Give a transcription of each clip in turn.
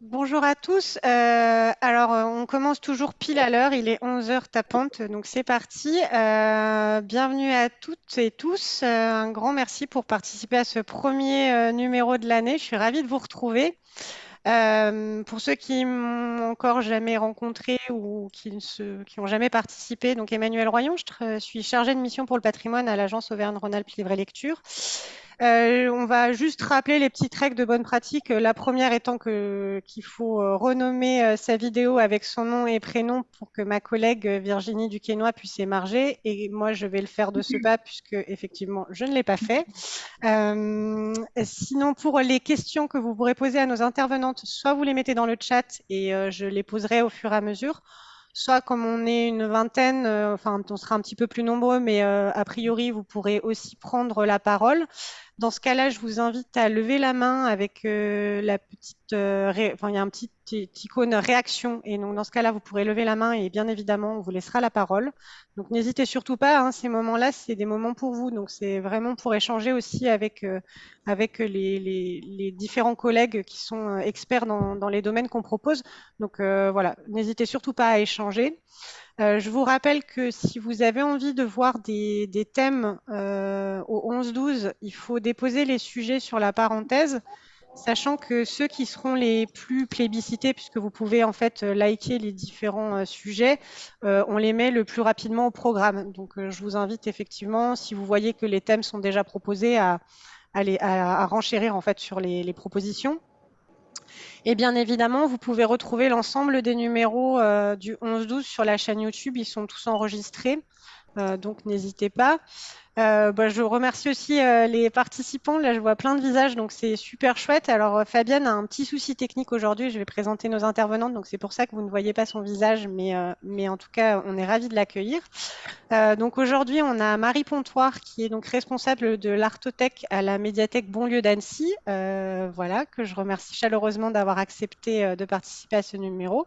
Bonjour à tous. Euh, alors, euh, on commence toujours pile à l'heure. Il est 11 heures tapante, donc c'est parti. Euh, bienvenue à toutes et tous. un grand merci pour participer à ce premier numéro de l'année. Je suis ravie de vous retrouver. pour ceux qui m'ont encore jamais rencontré ou qui ne qui ont jamais participé, donc Emmanuel Royon, je suis chargée de mission pour le patrimoine à l'agence Auvergne-Rhône-Alpes Livre et Lecture. Euh, on va juste rappeler les petites règles de bonne pratique. La première étant que qu'il faut euh, renommer euh, sa vidéo avec son nom et prénom pour que ma collègue Virginie Duquesnoy puisse émarger. Et moi, je vais le faire de ce pas puisque effectivement, je ne l'ai pas fait. sinon, pour les questions que vous pourrez poser à nos intervenantes, soit vous les mettez dans le chat et je les poserai au fur et à mesure soit comme on est une vingtaine, enfin on sera un petit peu plus nombreux, mais a priori vous pourrez aussi prendre la parole. Dans ce cas-là, je vous invite à lever la main avec euh, la petite, euh, enfin il y a un petit, icône réaction et donc dans ce cas-là, vous pourrez lever la main et bien évidemment, on vous laissera la parole. Donc n'hésitez surtout pas, hein, ces moments-là, c'est des moments pour vous, donc c'est vraiment pour échanger aussi avec euh, avec les, les, les, différents collègues qui sont experts dans, dans les domaines qu'on propose. Donc voilà, n'hésitez surtout pas à échanger. Euh, je vous rappelle que si vous avez envie de voir des, thèmes euh, au 11-12, il faut déposer les sujets sur la parenthèse, sachant que ceux qui seront les plus plébiscités, puisque vous pouvez en fait liker les différents euh, sujets, on les met le plus rapidement au programme. Donc je vous invite effectivement, si vous voyez que les thèmes sont déjà proposés, à, à, renchérir en fait sur les propositions. Et bien évidemment, vous pouvez retrouver l'ensemble des numéros euh, du 11-12 sur la chaîne YouTube. Ils sont tous enregistrés, euh, donc n'hésitez pas. Euh, bah, je remercie aussi euh, les participants. Là, je vois plein de visages, donc c'est super chouette. Alors, euh, Fabienne a un petit souci technique aujourd'hui. Je vais présenter nos intervenantes, donc c'est pour ça que vous ne voyez pas son visage, mais, mais en tout cas, on est ravis de l'accueillir. donc aujourd'hui, on a Marie Pontoire, qui est donc responsable de l'artothèque à la médiathèque Bonlieu d'Annecy. voilà, que je remercie chaleureusement d'avoir accepté de participer à ce numéro.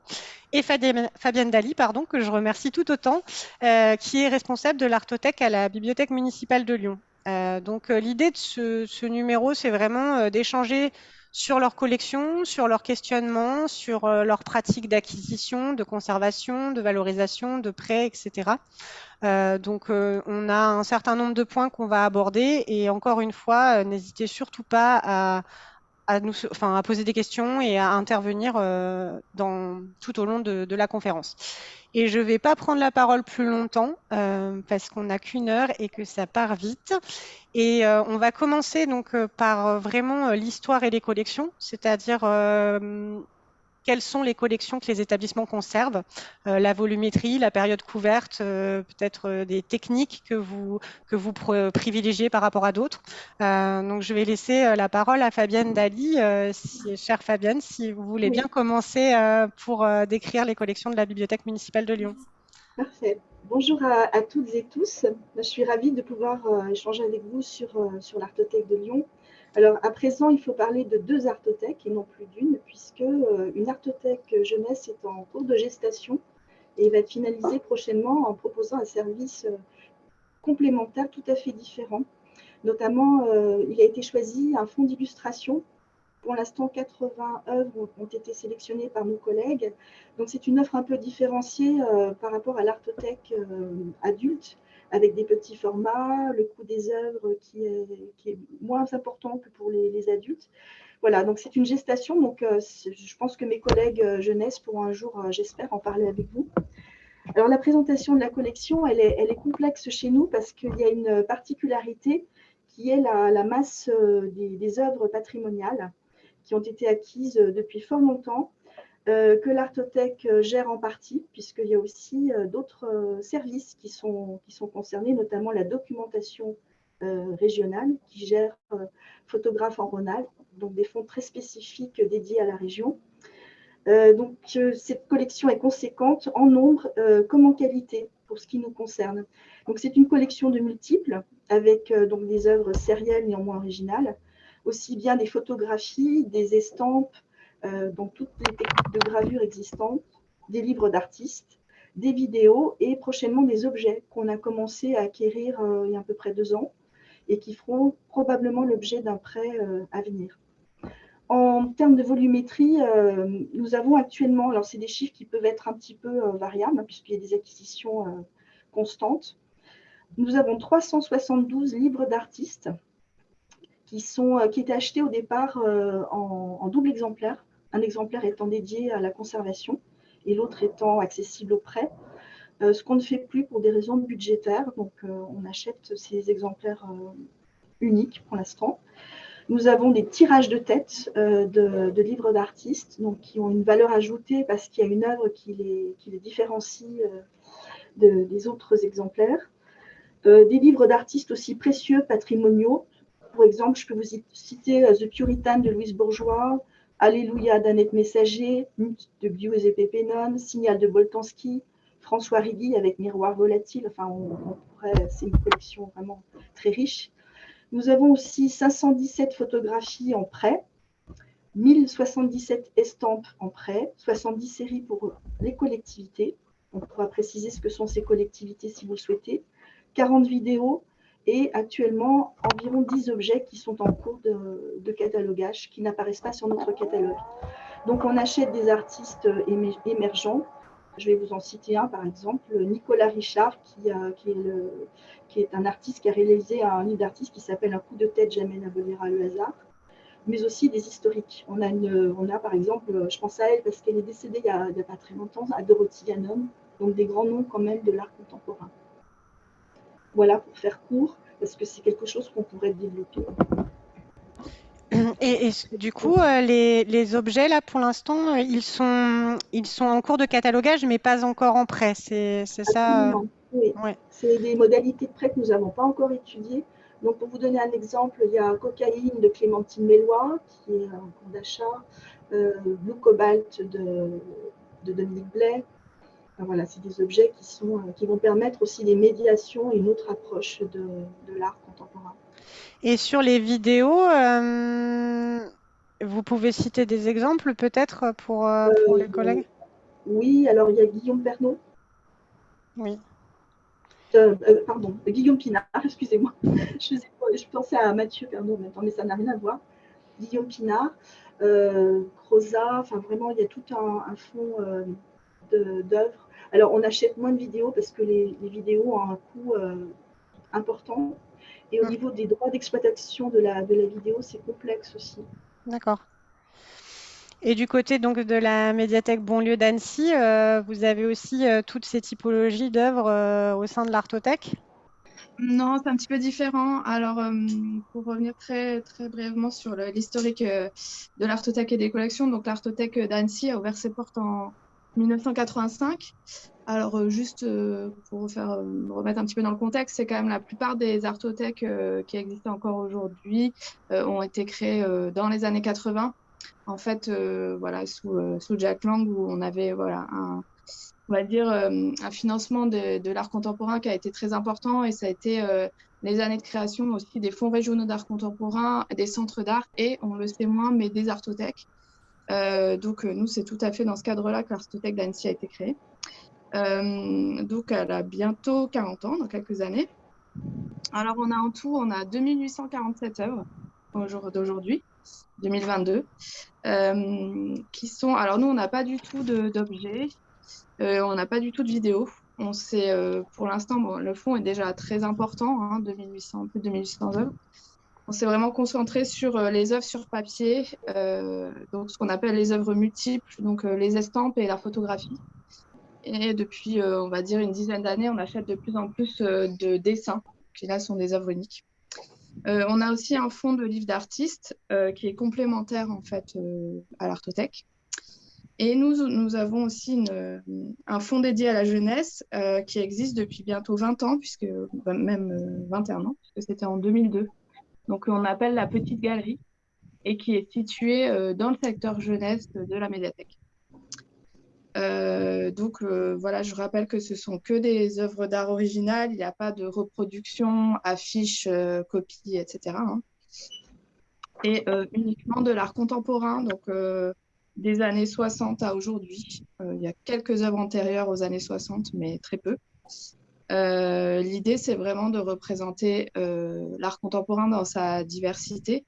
Et Fabienne Dali, pardon, que je remercie tout autant, qui est responsable de l'artothèque à la bibliothèque municipale de Lyon. Euh, donc euh, l'idée de ce, numéro, c'est vraiment euh, d'échanger sur leur collection, sur leur questionnement, sur leurs pratiques d'acquisition, de conservation, de valorisation, de prêt, etc. donc on a un certain nombre de points qu'on va aborder et encore une fois, n'hésitez surtout pas à, à, nous, à poser des questions et à intervenir dans, tout au long de, de la conférence. Et je ne vais pas prendre la parole plus longtemps euh, parce qu'on n'a qu'une heure et que ça part vite. Et euh, on va commencer donc euh, par vraiment l'histoire et les collections, c'est-à-dire quelles sont les collections que les établissements conservent, euh, la volumétrie, la période couverte, euh, peut-être euh, des techniques que vous, que vous privilégiez par rapport à d'autres. donc, je vais laisser la parole à Fabienne Dali. Si, chère Fabienne, si vous voulez bien commencer pour décrire les collections de la Bibliothèque municipale de Lyon. Parfait. Bonjour à, toutes et tous. Je suis ravie de pouvoir échanger avec vous sur, sur l'Artothèque de Lyon. Alors, à présent, il faut parler de deux artothèques et non plus d'une, puisque euh, une artothèque jeunesse est en cours de gestation et va être finalisée prochainement en proposant un service euh, complémentaire tout à fait différent. Notamment, euh, il a été choisi un fonds d'illustration. Pour l'instant, 80 œuvres ont été sélectionnées par nos collègues. Donc, c'est une offre un peu différenciée par rapport à l'artothèque adulte, avec des petits formats, le coût des œuvres qui est, moins important que pour les, adultes. Voilà, donc c'est une gestation. Donc, euh, je pense que mes collègues euh, jeunesse pourront un jour, euh, j'espère, en parler avec vous. Alors, la présentation de la collection, elle est, complexe chez nous parce qu'il y a une particularité qui est la, masse des, œuvres patrimoniales qui ont été acquises depuis fort longtemps que l'Artothèque euh, gère en partie, puisqu'il y a aussi euh, d'autres services qui sont, concernés, notamment la documentation régionale, qui gère photographe en Rhône-Alpes, donc des fonds très spécifiques dédiés à la région. donc, cette collection est conséquente en nombre comme en qualité pour ce qui nous concerne. Donc, c'est une collection de multiples, avec donc des œuvres sérielles néanmoins originales, aussi bien des photographies, des estampes, euh, donc toutes les techniques de gravure existantes, des livres d'artistes, des vidéos et prochainement des objets qu'on a commencé à acquérir euh, il y a à peu près deux ans et qui feront probablement l'objet d'un prêt euh, à venir. En termes de volumétrie, nous avons actuellement, alors c'est des chiffres qui peuvent être un petit peu variables, hein, puisqu'il y a des acquisitions constantes. Nous avons 372 livres d'artistes qui, qui étaient achetés au départ en, en double exemplaire, un exemplaire étant dédié à la conservation et l'autre étant accessible au prêt. Euh, ce qu'on ne fait plus pour des raisons budgétaires. Donc, euh, on achète ces exemplaires euh, uniques pour l'instant. Nous avons des tirages de tête de, livres d'artistes, qui ont une valeur ajoutée parce qu'il y a une œuvre qui les, qui les différencie des autres exemplaires. des livres d'artistes aussi précieux, patrimoniaux. Pour exemple, je peux vous citer The Puritan de Louise Bourgeois, Alléluia d'Annette Messager, de Giuseppe Pennon, Signal de Boltanski, François Rigui avec Miroir volatile. Enfin, c'est une collection vraiment très riche. Nous avons aussi 517 photographies en prêt, 1077 estampes en prêt, 70 séries pour les collectivités. On pourra préciser ce que sont ces collectivités si vous le souhaitez. 40 vidéos et actuellement environ 10 objets qui sont en cours de, catalogage, qui n'apparaissent pas sur notre catalogue. Donc on achète des artistes émergents je vais vous en citer un, par exemple, Nicolas Richard, qui, est, un artiste qui a réalisé un livre d'artiste qui s'appelle Un coup de tête jamais n'abolira le hasard, mais aussi des historiques. On a, par exemple, je pense à elle parce qu'elle est décédée il n'y a, pas très longtemps, à Dorothy Yannom, donc des grands noms quand même de l'art contemporain. Voilà, pour faire court, parce que c'est quelque chose qu'on pourrait développer. Et, du coup, euh, les, objets, là, pour l'instant, euh, ils sont, ils sont en cours de catalogage, mais pas encore en prêt. C'est ça euh, Oui. C'est des modalités de prêt que nous n'avons pas encore étudiées. Donc, pour vous donner un exemple, il y a Cocaïne de Clémentine Mélois, qui est en cours d'achat, Blue Cobalt de, de Dominique Blais. Voilà, c'est des objets qui, sont, qui vont permettre aussi des médiations et une autre approche de, de l'art contemporain. Et sur les vidéos, euh, vous pouvez citer des exemples peut-être pour, euh, pour les euh, collègues? Oui, alors il y a Guillaume Pernot. Oui. pardon, Guillaume Pinard, excusez-moi. Je, je, pensais à Mathieu Pernot maintenant, mais ça n'a rien à voir. Guillaume Pinard, Croza, enfin vraiment, il y a tout un, un fond d'œuvres. Alors, on achète moins de vidéos parce que les, les vidéos ont un coût important. Et au mm. niveau des droits d'exploitation de la, de la vidéo, c'est complexe aussi. D'accord. Et du côté donc de la médiathèque Bonlieu d'Annecy, euh, vous avez aussi euh, toutes ces typologies d'œuvres euh, au sein de l'Artothèque? Non, c'est un petit peu différent. Alors, pour revenir très, très brièvement sur l'historique de l'Artothèque et des collections, donc l'Artothèque d'Annecy a ouvert ses portes en 1985 alors, euh, juste euh, pour faire, euh, remettre un petit peu dans le contexte, c'est quand même la plupart des artothèques qui existent encore aujourd'hui ont été créées dans les années 80. En fait, voilà, sous, Jack Lang, où on avait voilà, un, on va dire, un financement de l'art contemporain qui a été très important et ça a été les années de création aussi des fonds régionaux d'art contemporain, des centres d'art et, on le sait moins, mais des artothèques. Donc, nous, c'est tout à fait dans ce cadre-là que l'Artothèque d'Annecy a été créée. Euh, donc, elle a bientôt 40 ans, dans quelques années. Alors, on a en tout, on a 2847 œuvres au jour d'aujourd'hui, 2022, euh, qui sont. Alors, nous, on n'a pas du tout d'objets, euh, on n'a pas du tout de vidéos. On sait, pour l'instant, bon, le fond est déjà très important, hein, 2800, plus de 2800 œuvres. On s'est vraiment concentré sur les œuvres sur papier, donc ce qu'on appelle les œuvres multiples, donc les estampes et la photographie. Et depuis, euh, on va dire, une dizaine d'années, on achète de plus en plus euh, de dessins, qui là sont des œuvres uniques. Euh, on a aussi un fonds de livres d'artistes qui est complémentaire en fait à l'Artothèque. Et nous, nous avons aussi un fonds dédié à la jeunesse qui existe depuis bientôt 20 ans, puisque bah, même 21 ans, puisque c'était en 2002. Donc on appelle la Petite Galerie et qui est située dans le secteur jeunesse de la médiathèque. Euh, donc euh, voilà, je rappelle que ce sont que des œuvres d'art originales, il n'y a pas de reproduction, affiches, euh, copies, etc. Hein. Et uniquement de l'art contemporain, donc des années 60 à aujourd'hui. il y a quelques œuvres antérieures aux années 60, mais très peu. L'idée, c'est vraiment de représenter l'art contemporain dans sa diversité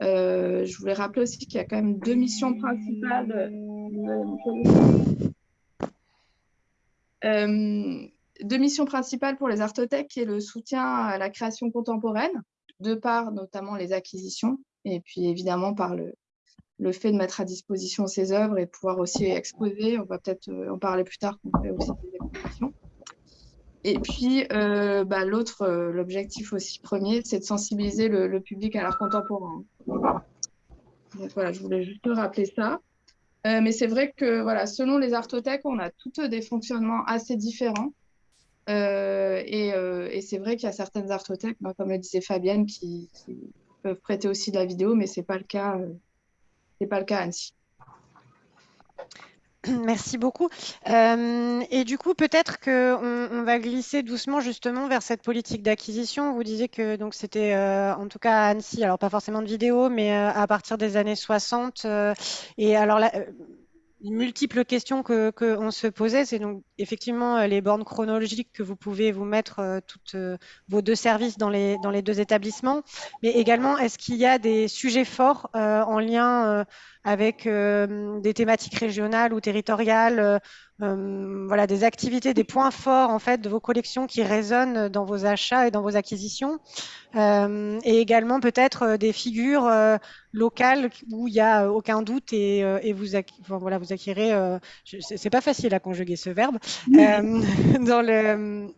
je voulais rappeler aussi qu'il y a quand même deux missions principales. deux missions principales pour les artothèques, qui est le soutien à la création contemporaine, de par notamment les acquisitions, et puis évidemment par le, fait de mettre à disposition ces œuvres et pouvoir aussi exposer. On va peut-être euh, en parler plus tard, qu'on fait aussi des expositions. Et puis, euh, bah, l'autre, euh, l'objectif aussi premier, c'est de sensibiliser le, public à l'art contemporain. Voilà, je voulais juste rappeler ça. mais c'est vrai que voilà, selon les artothèques, on a toutes des fonctionnements assez différents. et, c'est vrai qu'il y a certaines artothèques, bah, comme le disait Fabienne, qui, peuvent prêter aussi de la vidéo, mais ce n'est pas le cas pas le cas à Annecy. Merci beaucoup. Euh, et du coup, peut-être qu'on on va glisser doucement justement vers cette politique d'acquisition. Vous disiez que donc c'était euh, en tout cas Annecy, alors pas forcément de vidéo, mais euh, à partir des années 60. et alors là, multiples questions que qu'on se posait, c'est donc effectivement euh, les bornes chronologiques que vous pouvez vous mettre euh, toutes euh, vos deux services dans les dans les deux établissements, mais également est-ce qu'il y a des sujets forts en lien avec des thématiques régionales ou territoriales, voilà des activités, des points forts en fait de vos collections qui résonnent dans vos achats et dans vos acquisitions, et également peut-être des figures locales où il n'y a aucun doute et, et vous voilà vous acquérez, c'est pas facile à conjuguer ce verbe, euh, dans le,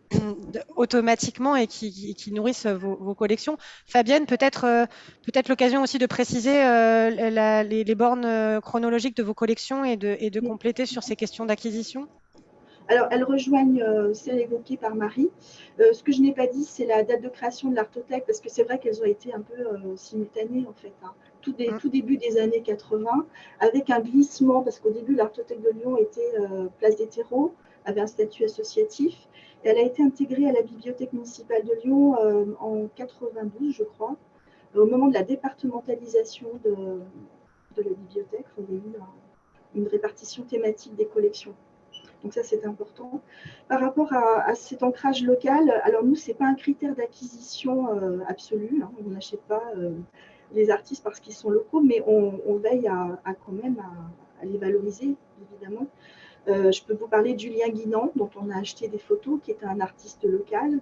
automatiquement et qui, qui nourrissent vos, collections. Fabienne, peut-être euh, peut-être l'occasion aussi de préciser euh, la, les, les, bornes chronologiques de vos collections et de, et de compléter sur ces questions d'acquisition. Alors, elles rejoignent euh, celles évoquées par Marie. Euh, ce que je n'ai pas dit, c'est la date de création de l'Artothèque, parce que c'est vrai qu'elles ont été un peu euh, simultanées, en fait, hein. tout, des, mm. tout, début des années 80, avec un glissement, parce qu'au début, l'Artothèque de Lyon était place des terreaux, avait un statut associatif. elle a été intégrée à la Bibliothèque municipale de Lyon en 92, je crois, au moment de la départementalisation de, de la bibliothèque. Il y a eu une répartition thématique des collections. Donc ça, c'est important. Par rapport à, cet ancrage local, alors nous, ce n'est pas un critère d'acquisition euh, absolu. Hein. On n'achète pas euh, les artistes parce qu'ils sont locaux, mais on, veille à, quand même à, les valoriser, évidemment. Euh, je peux vous parler de Julien Guinan, dont on a acheté des photos, qui est un artiste local.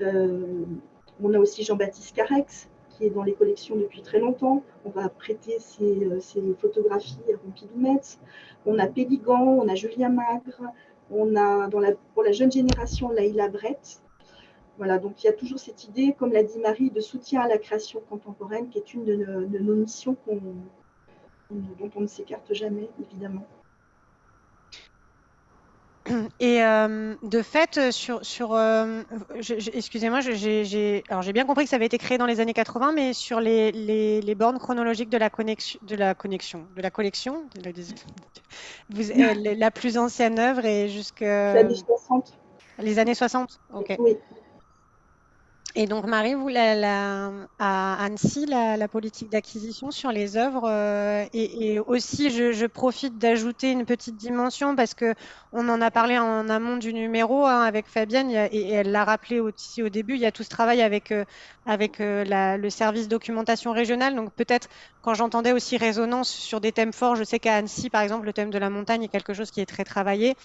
on a aussi Jean-Baptiste Carex, qui est dans les collections depuis très longtemps. On va prêter ses, photographies à Pompidou Metz. On a Péligan, on a Julien Magre, on a pour la jeune génération Laïla Brett. Voilà, donc il y a toujours cette idée, comme l'a dit Marie, de soutien à la création contemporaine, qui est une de nos, missions dont on ne s'écarte jamais, évidemment. Et euh, de fait, sur, sur euh, excusez-moi, j'ai bien compris que ça avait été créé dans les années 80, mais sur les, les, les bornes chronologiques de la connexion, de la connexion, de la collection, vous, euh, la plus ancienne œuvre est jusque les années 60. Les années 60, ok. Oui. Et donc, Marie, vous, la, à Annecy, la, politique d'acquisition sur les œuvres, euh, et, aussi, je, profite d'ajouter une petite dimension parce que on en a parlé en amont du numéro hein, avec Fabienne, et, elle l'a rappelé aussi au début, il y a tout ce travail avec, euh, avec euh, le service documentation régionale. Donc, peut-être, quand j'entendais aussi résonance sur des thèmes forts, je sais qu'à Annecy, par exemple, le thème de la montagne est quelque chose qui est très travaillé.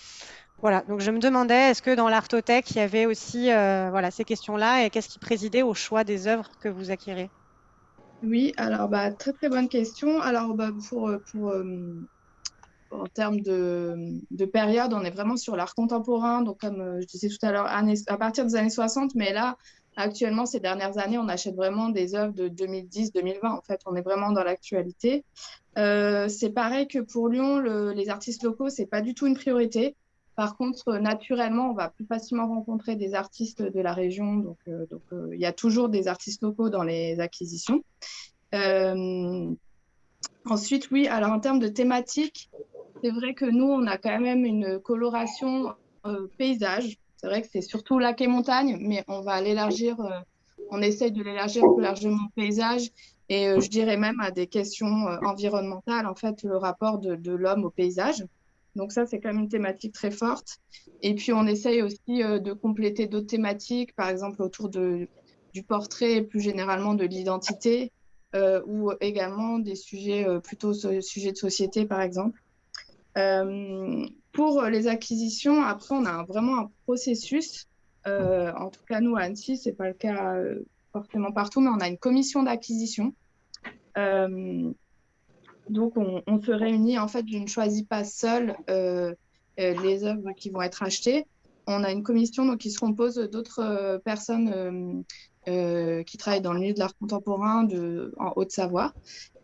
Voilà, donc je me demandais, est-ce que dans l'artothèque, il y avait aussi euh, voilà, ces questions-là et qu'est-ce qui présidait au choix des œuvres que vous acquérez? Oui, alors bah, très très bonne question. Alors bah, pour, pour euh, en termes de, de, période, on est vraiment sur l'art contemporain, donc comme euh, je disais tout à l'heure, à partir des années 60, mais là, actuellement, ces dernières années, on achète vraiment des œuvres de 2010-2020. En fait, on est vraiment dans l'actualité. c'est pareil que pour Lyon, les artistes locaux, c'est pas du tout une priorité. Par contre, naturellement, on va plus facilement rencontrer des artistes de la région. Donc, euh, euh, il y a toujours des artistes locaux dans les acquisitions. Euh, ensuite, oui, alors en termes de thématique, c'est vrai que nous, on a quand même une coloration paysage. C'est vrai que c'est surtout lac et montagne, mais on va l'élargir, on essaye de l'élargir plus largement au paysage et je dirais même à des questions environnementales, en fait, le rapport de l'homme au paysage. Donc ça, c'est quand même une thématique très forte. Et puis, on essaye aussi euh, de compléter d'autres thématiques, par exemple autour de, du portrait et plus généralement de l'identité. ou également des sujets plutôt sujets de société, par exemple. pour les acquisitions, après, on a vraiment un processus. en tout cas, nous, à Annecy, ce n'est pas le cas forcément partout, mais on a une commission d'acquisition. Donc, on, on, se réunit. En fait, je ne choisis pas seule les œuvres qui vont être achetées on a une commission donc, qui se compose d'autres euh, personnes euh, euh, qui travaillent dans le milieu de l'art contemporain de, en Haute-Savoie.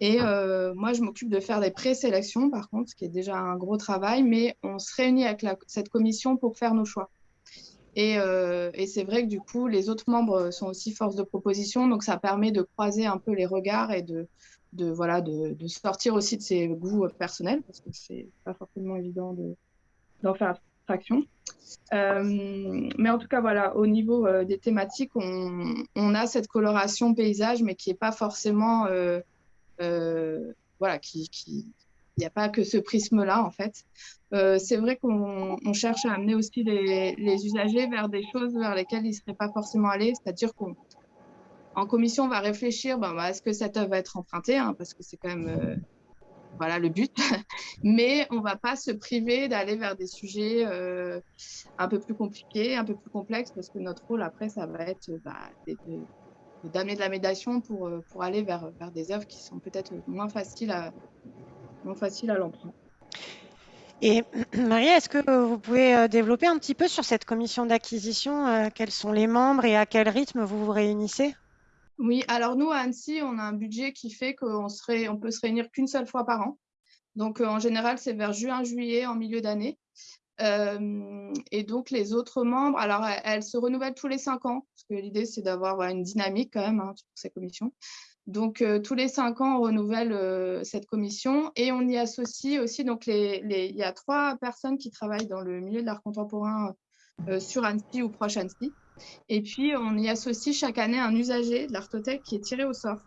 Et moi, je m'occupe de faire des présélections, par contre, ce qui est déjà un gros travail, mais on se réunit avec cette commission pour faire nos choix. Et, c'est vrai que du coup, les autres membres sont aussi force de proposition, donc ça permet de croiser un peu les regards et de, de voilà, de, sortir aussi de ses goûts personnels, parce que c'est pas forcément évident d'en faire abstraction. Euh, mais en tout cas, voilà, au niveau euh, des thématiques, on, a cette coloration paysage, mais qui n'est pas forcément. Euh, voilà, qui. il n'y a pas que ce prisme-là, en fait. c'est vrai qu'on cherche à amener aussi les, usagers vers des choses vers lesquelles ils ne seraient pas forcément allés. C'est-à-dire qu'en commission, on va réfléchir, ben, est-ce que cette œuvre va être empruntée hein, Parce que c'est quand même voilà le but. Mais on ne va pas se priver d'aller vers des sujets euh, un peu plus compliqués, un peu plus complexes, parce que notre rôle après, ça va être bah, d'amener de, la médiation pour, euh, pour aller vers, vers des œuvres qui sont peut-être moins faciles à, moins faciles à l'emprunt. Et Marie, est-ce que vous pouvez euh, développer un petit peu sur cette commission d'acquisition Quels sont les membres et à quel rythme vous vous réunissez? Oui, alors nous, à Annecy, on a un budget qui fait qu'on on peut se réunir qu'une seule fois par an. Donc, euh, en général, c'est vers juin, juillet, en milieu d'année. Euh, et donc, les autres membres, alors, elles, se renouvellent tous les cinq ans, parce que l'idée, c'est d'avoir une dynamique quand même hein, sur ces commissions. Donc, euh, tous les cinq ans, on renouvelle cette commission et on y associe aussi, donc, les, il y a trois personnes qui travaillent dans le milieu de l'art contemporain sur Annecy ou proche Annecy. Et puis, on y associe chaque année un usager de l'artothèque qui est tiré au sort.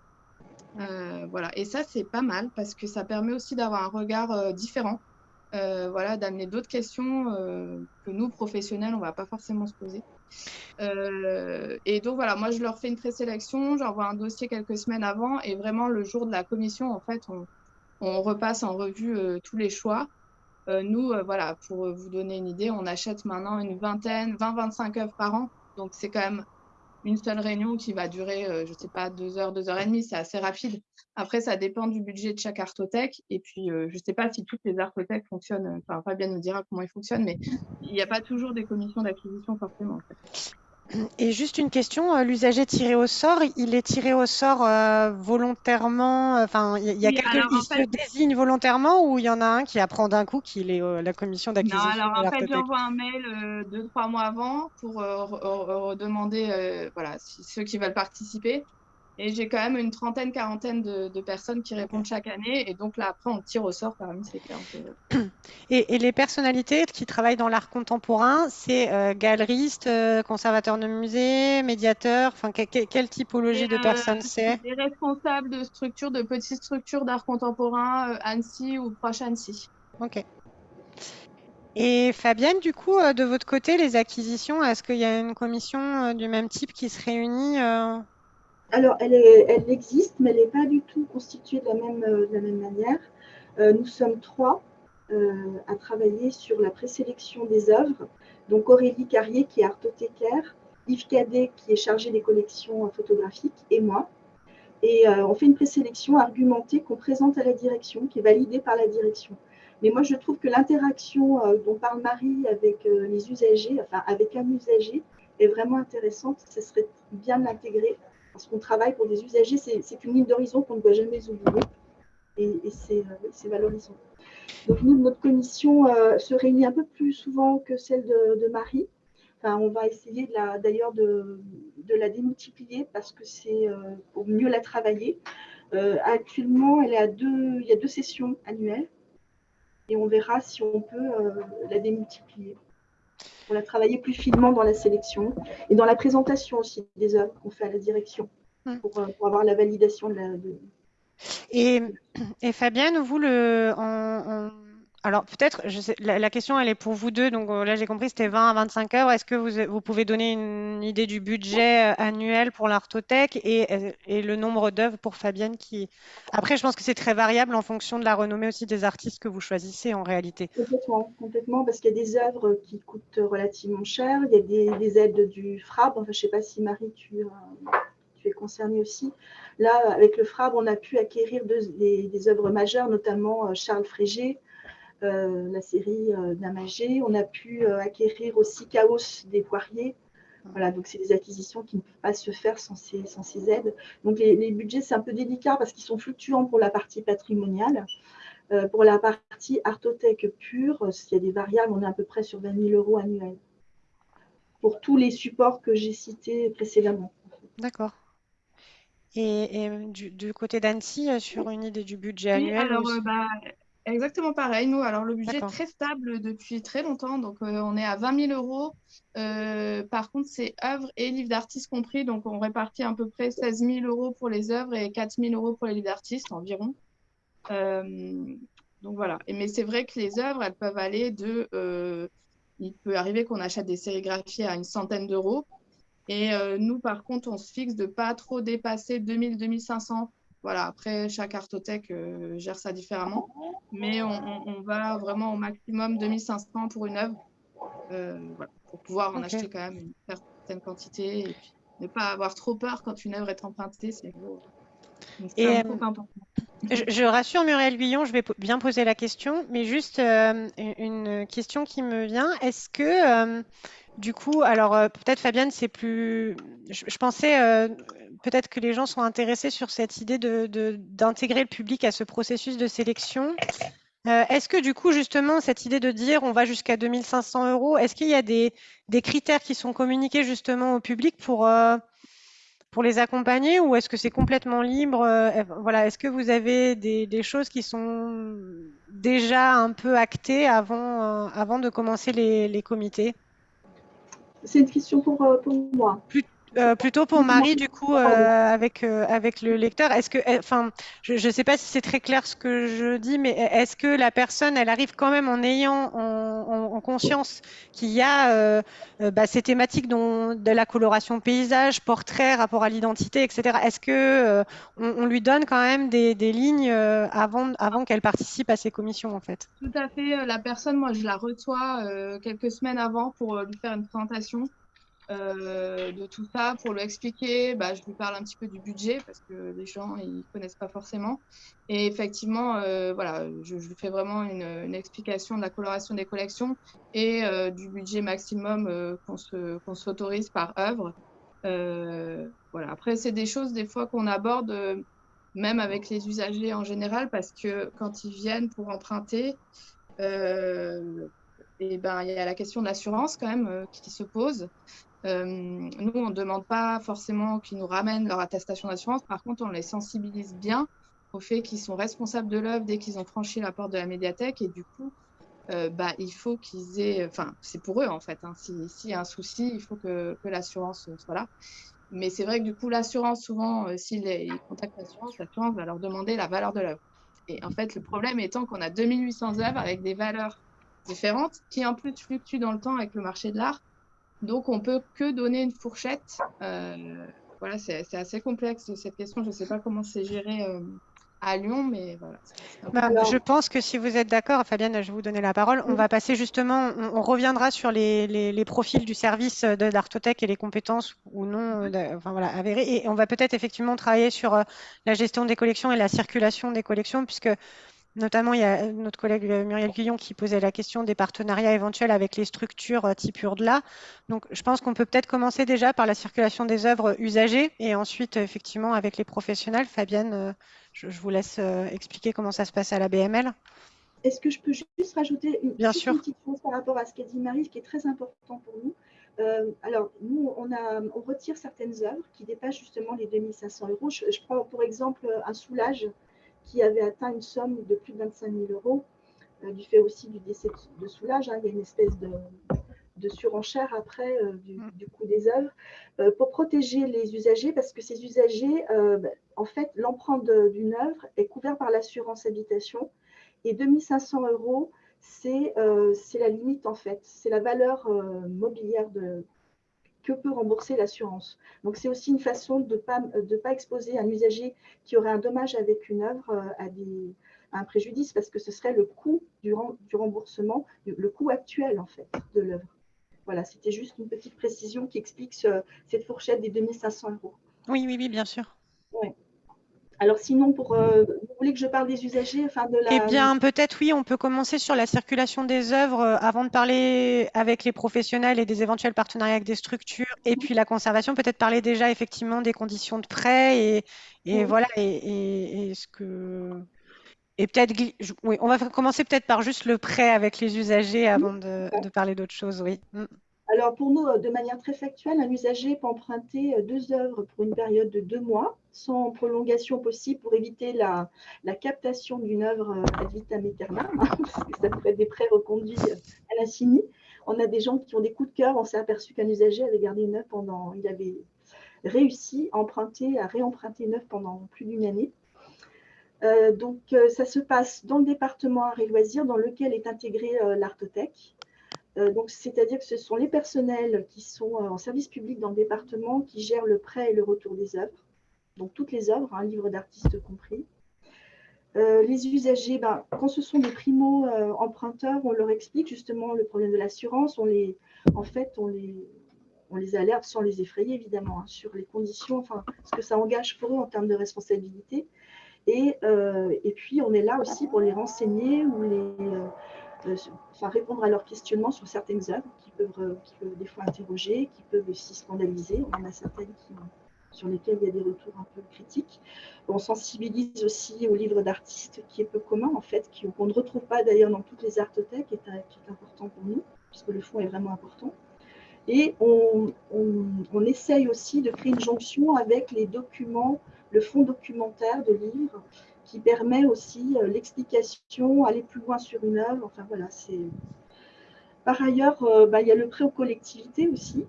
Euh, voilà. Et ça, c'est pas mal parce que ça permet aussi d'avoir un regard euh, différent, euh, voilà, d'amener d'autres questions que nous, professionnels, on va pas forcément se poser. et donc, voilà, moi, je leur fais une présélection, j'envoie un dossier quelques semaines avant et vraiment, le jour de la commission, en fait, on, on repasse en revue tous les choix. nous, voilà, pour vous donner une idée, on achète maintenant une vingtaine, 20-25 œuvres par an. Donc, c'est quand même une seule réunion qui va durer, euh, je ne sais pas, deux heures, deux heures et demie. C'est assez rapide. Après, ça dépend du budget de chaque artothèque. Et puis, euh, je ne sais pas si toutes les artothèques fonctionnent. Enfin, Fabien nous dira comment ils fonctionnent, mais il n'y a pas toujours des commissions d'acquisition forcément. Et juste une question, euh, l'usager tiré au sort, il est tiré au sort euh, volontairement, euh, enfin, il y a quelqu'un qui se désigne volontairement ou il y en a un qui apprend d'un coup qu'il est la commission d'acquisition Non, alors en fait, j'envoie un mail deux, trois mois avant pour demander voilà, ceux qui veulent participer. Et j'ai quand même une trentaine, quarantaine de, personnes qui répondent chaque année. Et donc là, après, on tire au sort parmi ces Et, et, les personnalités qui travaillent dans l'art contemporain, c'est euh, galeristes, euh, conservateurs de musées, médiateurs Enfin, quelle typologie de personnes c'est? Des responsables de structures, de petites structures d'art contemporain, euh, Annecy ou proche Annecy. Ok. Et Fabienne, du coup, de votre côté, les acquisitions, est-ce qu'il y a une commission du même type qui se réunit alors, elle, existe, mais elle n'est pas du tout constituée de la même, euh, manière. Euh, nous sommes trois euh, à travailler sur la présélection des œuvres. Donc, Aurélie Carrier, qui est artothécaire, Yves Cadet, qui est chargé des collections photographiques, et moi. Et on fait une présélection argumentée qu'on présente à la direction, qui est validée par la direction. Mais moi, je trouve que l'interaction dont parle Marie avec les usagers, enfin avec un usager, est vraiment intéressante. Ce serait bien de l'intégrer parce qu'on travaille pour des usagers, c'est une ligne d'horizon qu'on ne doit jamais oublier et, euh, c'est valorisant. Donc nous, notre commission euh, se réunit un peu plus souvent que celle de, Marie. Enfin, on va essayer d'ailleurs de, la démultiplier parce que c'est euh, pour mieux la travailler. actuellement, elle est à deux, il y a deux sessions annuelles et on verra si on peut la démultiplier pour la travailler plus finement dans la sélection et dans la présentation aussi des œuvres qu'on fait à la direction hum. pour, avoir la validation de la. Et, et, Fabienne, vous, le, Alors peut-être, la, question elle est pour vous deux, donc euh, là j'ai compris c'était 20 à 25 heures. Est-ce que vous, vous, pouvez donner une idée du budget euh, annuel pour l'Artothèque et, euh, et, le nombre d'œuvres pour Fabienne qui... Après je pense que c'est très variable en fonction de la renommée aussi des artistes que vous choisissez en réalité. Complètement, complètement parce qu'il y a des œuvres qui coûtent relativement cher, il y a des, des aides du FRAB, enfin je ne sais pas si Marie tu, es concernée aussi. Là avec le FRAB on a pu acquérir des, des œuvres majeures, notamment Charles Frégé, la série euh, Namagé. On a pu euh, acquérir aussi Chaos des Poiriers. Voilà, donc c'est des acquisitions qui ne peuvent pas se faire sans ces, sans ces aides. Donc les, budgets, c'est un peu délicat parce qu'ils sont fluctuants pour la partie patrimoniale. pour la partie artothèque pure, s'il y a des variables, on est à peu près sur 20 000 euros annuels. Pour tous les supports que j'ai cités précédemment. D'accord. Et, du, côté d'Annecy, sur une idée du budget annuel alors, bah, Exactement pareil, nous. Alors, le budget est très stable depuis très longtemps. Donc, euh, on est à 20 000 euros. Euh, par contre, c'est œuvres et livres d'artistes compris. Donc, on répartit à peu près 16 000 euros pour les œuvres et 4 000 euros pour les livres d'artistes environ. Euh, donc, voilà. Et, mais c'est vrai que les œuvres, elles peuvent aller de. il peut arriver qu'on achète des sérigraphies à une centaine d'euros. Et nous, par contre, on se fixe de pas trop dépasser 2000-2500 voilà, après, chaque artothèque euh, gère ça différemment. Mais on, va vraiment au maximum 2500 pour une œuvre euh, pour pouvoir en acheter quand même une certaine quantité et puis ne pas avoir trop peur quand une œuvre est empruntée. C'est et euh, je, je, rassure Muriel Guillon, je vais bien poser la question, mais juste une question qui me vient. Est-ce que, du coup, alors peut-être Fabienne, c'est plus. Je, pensais peut-être que les gens sont intéressés sur cette idée d'intégrer de, le public à ce processus de sélection. Euh, est-ce que du coup, justement, cette idée de dire on va jusqu'à 2500 euros, est-ce qu'il y a des, critères qui sont communiqués justement au public pour, euh, pour les accompagner ou est-ce que c'est complètement libre euh, Voilà, Est-ce que vous avez des, choses qui sont déjà un peu actées avant, avant de commencer les, les comités? C'est une question pour, pour moi. Euh, plutôt pour Marie, du coup, euh, avec, euh, avec le lecteur. Est-ce que, enfin, je ne sais pas si c'est très clair ce que je dis, mais est-ce que la personne, elle arrive quand même en ayant en, conscience qu'il y a bah, ces thématiques dont, de la coloration paysage, portrait, rapport à l'identité, etc. Est-ce que on, lui donne quand même des, des lignes avant, avant qu'elle participe à ces commissions, en fait? Tout à fait. La personne, moi, je la reçois quelques semaines avant pour lui faire une présentation. Euh, de tout ça pour lui expliquer. Bah, je lui parle un petit peu du budget parce que les gens ils connaissent pas forcément. Et effectivement, euh, voilà, je, lui fais vraiment une, explication de la coloration des collections et euh, du budget maximum qu'on se qu'on s'autorise par œuvre. voilà. Après, c'est des choses des fois qu'on aborde même avec les usagers en général parce que quand ils viennent pour emprunter. et ben, il y a la question de l'assurance quand même qui se pose. Euh, nous, on ne demande pas forcément qu'ils nous ramènent leur attestation d'assurance. Par contre, on les sensibilise bien au fait qu'ils sont responsables de l'œuvre dès qu'ils ont franchi la porte de la médiathèque. Et du coup, euh, bah, il faut qu'ils aient. Enfin, c'est pour eux, en fait. Hein. S'il y a un souci, il faut que, l'assurance soit là. Mais c'est vrai que du coup, l'assurance, souvent, euh, s'ils contactent l'assurance, l'assurance va leur demander la valeur de l'œuvre. Et en fait, le problème étant qu'on a 2800 œuvres avec des valeurs différentes qui, en plus, fluctuent dans le temps avec le marché de l'art. Donc, on peut que donner une fourchette. Euh, voilà, c'est assez complexe cette question. Je ne sais pas comment c'est géré euh, à Lyon, mais voilà. Bah, je pense que si vous êtes d'accord, Fabienne, je vais vous donner la parole. On va passer justement, on, reviendra sur les, profils du service de l'Artothèque et les compétences ou non enfin, voilà, avérées. Et on va peut-être effectivement travailler sur euh, la gestion des collections et la circulation des collections, puisque Notamment, il y a notre collègue Muriel Guillon qui posait la question des partenariats éventuels avec les structures euh, type URDLA. Donc, je pense qu'on peut peut-être commencer déjà par la circulation des œuvres usagées et ensuite, effectivement, avec les professionnels. Fabienne, euh, je, vous laisse euh, expliquer comment ça se passe à la BML. Est-ce que je peux juste rajouter une, petite chose par rapport à ce qu'a dit Marie, ce qui est très important pour nous? Alors, nous, on, a, on, retire certaines œuvres qui dépassent justement les 2500 euros. Je, je prends pour exemple un soulage qui avait atteint une somme de plus de 25 000 euros, euh, du fait aussi du décès de Soulage. Hein. il y a une espèce de, surenchère après euh, mm. du, coût des œuvres, euh, pour protéger les usagers, parce que ces usagers, ben, en fait, l'empreinte d'une œuvre est couverte par l'assurance habitation, et 2500 euros, c'est la limite en fait, c'est la valeur mobilière de, que peut rembourser l'assurance. Donc c'est aussi une façon de ne pas, de pas exposer un usager qui aurait un dommage avec une œuvre à, des, à un préjudice parce que ce serait le coût du, du remboursement, le coût actuel en fait de l'œuvre. Voilà, c'était juste une petite précision qui explique cette fourchette des 2500 euros. Oui, oui, oui, bien sûr. Alors sinon, pour, euh, vous voulez que je parle des usagers enfin de la... Eh bien, peut-être oui, on peut commencer sur la circulation des œuvres euh, avant de parler avec les professionnels et des éventuels partenariats avec des structures. Et puis la conservation, peut-être parler déjà effectivement des conditions de prêt et, et voilà, et, et, ce que... Et peut-être, oui, on va commencer peut-être par juste le prêt avec les usagers avant de, de parler d'autres choses, oui. Alors pour nous, euh, de manière très factuelle, un usager peut emprunter euh, deux œuvres pour une période de deux mois, sans prolongation possible pour éviter la, captation d'une œuvre euh, ad vitam aeternam, hein, parce que ça pourrait être des prêts reconduits à l'infini. On a des gens qui ont des coups de cœur. On s'est aperçu qu'un usager avait gardé une œuvre pendant, il avait réussi à emprunter, à réemprunter une œuvre pendant plus d'une année. donc, ça se passe dans le département Arts et Loisirs, dans lequel est intégré l'Artothèque. Euh, donc, c'est-à-dire que ce sont les personnels qui sont euh, en service public dans le département qui gèrent le prêt et le retour des œuvres. Donc, toutes les œuvres, un hein, livre d'artistes compris. Euh, les usagers, ben, quand ce sont des primo-emprunteurs, on leur explique justement le problème de l'assurance. On les, en fait, on les, on les alerte sans les effrayer, évidemment, hein, sur les conditions, enfin, ce que ça engage pour eux en termes de responsabilité. Et, et puis, on est là aussi pour les renseigner ou les, enfin, répondre à leurs questionnements sur certaines œuvres qui peuvent, euh, qui peuvent des fois interroger, qui peuvent aussi scandaliser. On en a certaines sur lesquelles il y a des retours un peu critiques. On sensibilise aussi au livre d'artistes qui est peu commun en fait, qu'on ne retrouve pas d'ailleurs dans toutes les artothèques, est, qui est important pour nous, puisque le fond est vraiment important. Et on, essaye aussi de créer une jonction avec les documents, le fonds documentaire de livres qui permet aussi euh, l'explication, aller plus loin sur une œuvre. Enfin voilà, c'est. Par ailleurs, euh, bah, il y a le prêt aux collectivités aussi.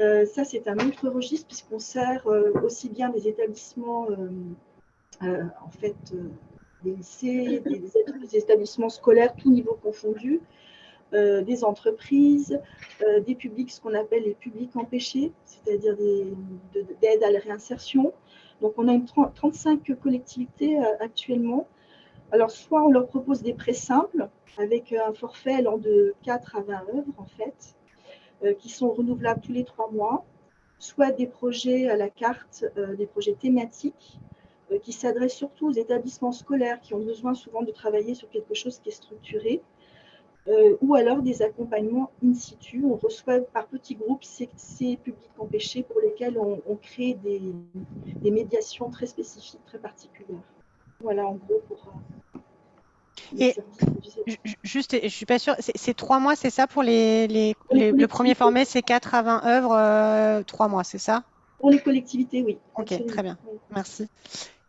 Euh, ça, c'est un autre registre puisqu'on sert aussi bien des établissements, en fait, des lycées, des, établissements scolaires, tout niveau confondu, des entreprises, des publics, ce qu'on appelle les publics empêchés, c'est-à-dire d'aide à la réinsertion, donc, on a une 35 collectivités euh, actuellement. Alors, soit on leur propose des prêts simples avec euh, un forfait allant de 4 à 20 œuvres, en fait, euh, qui sont renouvelables tous les trois mois, soit des projets à la carte, des projets thématiques qui s'adressent surtout aux établissements scolaires qui ont besoin souvent de travailler sur quelque chose qui est structuré, euh, ou alors des accompagnements in situ. On reçoit par petits groupes ces, publics empêchés pour lesquels on, crée des, médiations très spécifiques, très particulières. Voilà en gros pour. Euh, et juste, je suis pas sûre, c'est trois mois, c'est ça pour les, les, le premier formé, c'est 4 à 20 œuvres, euh, trois mois, c'est ça? Pour les collectivités, oui. Ok, très bien, merci.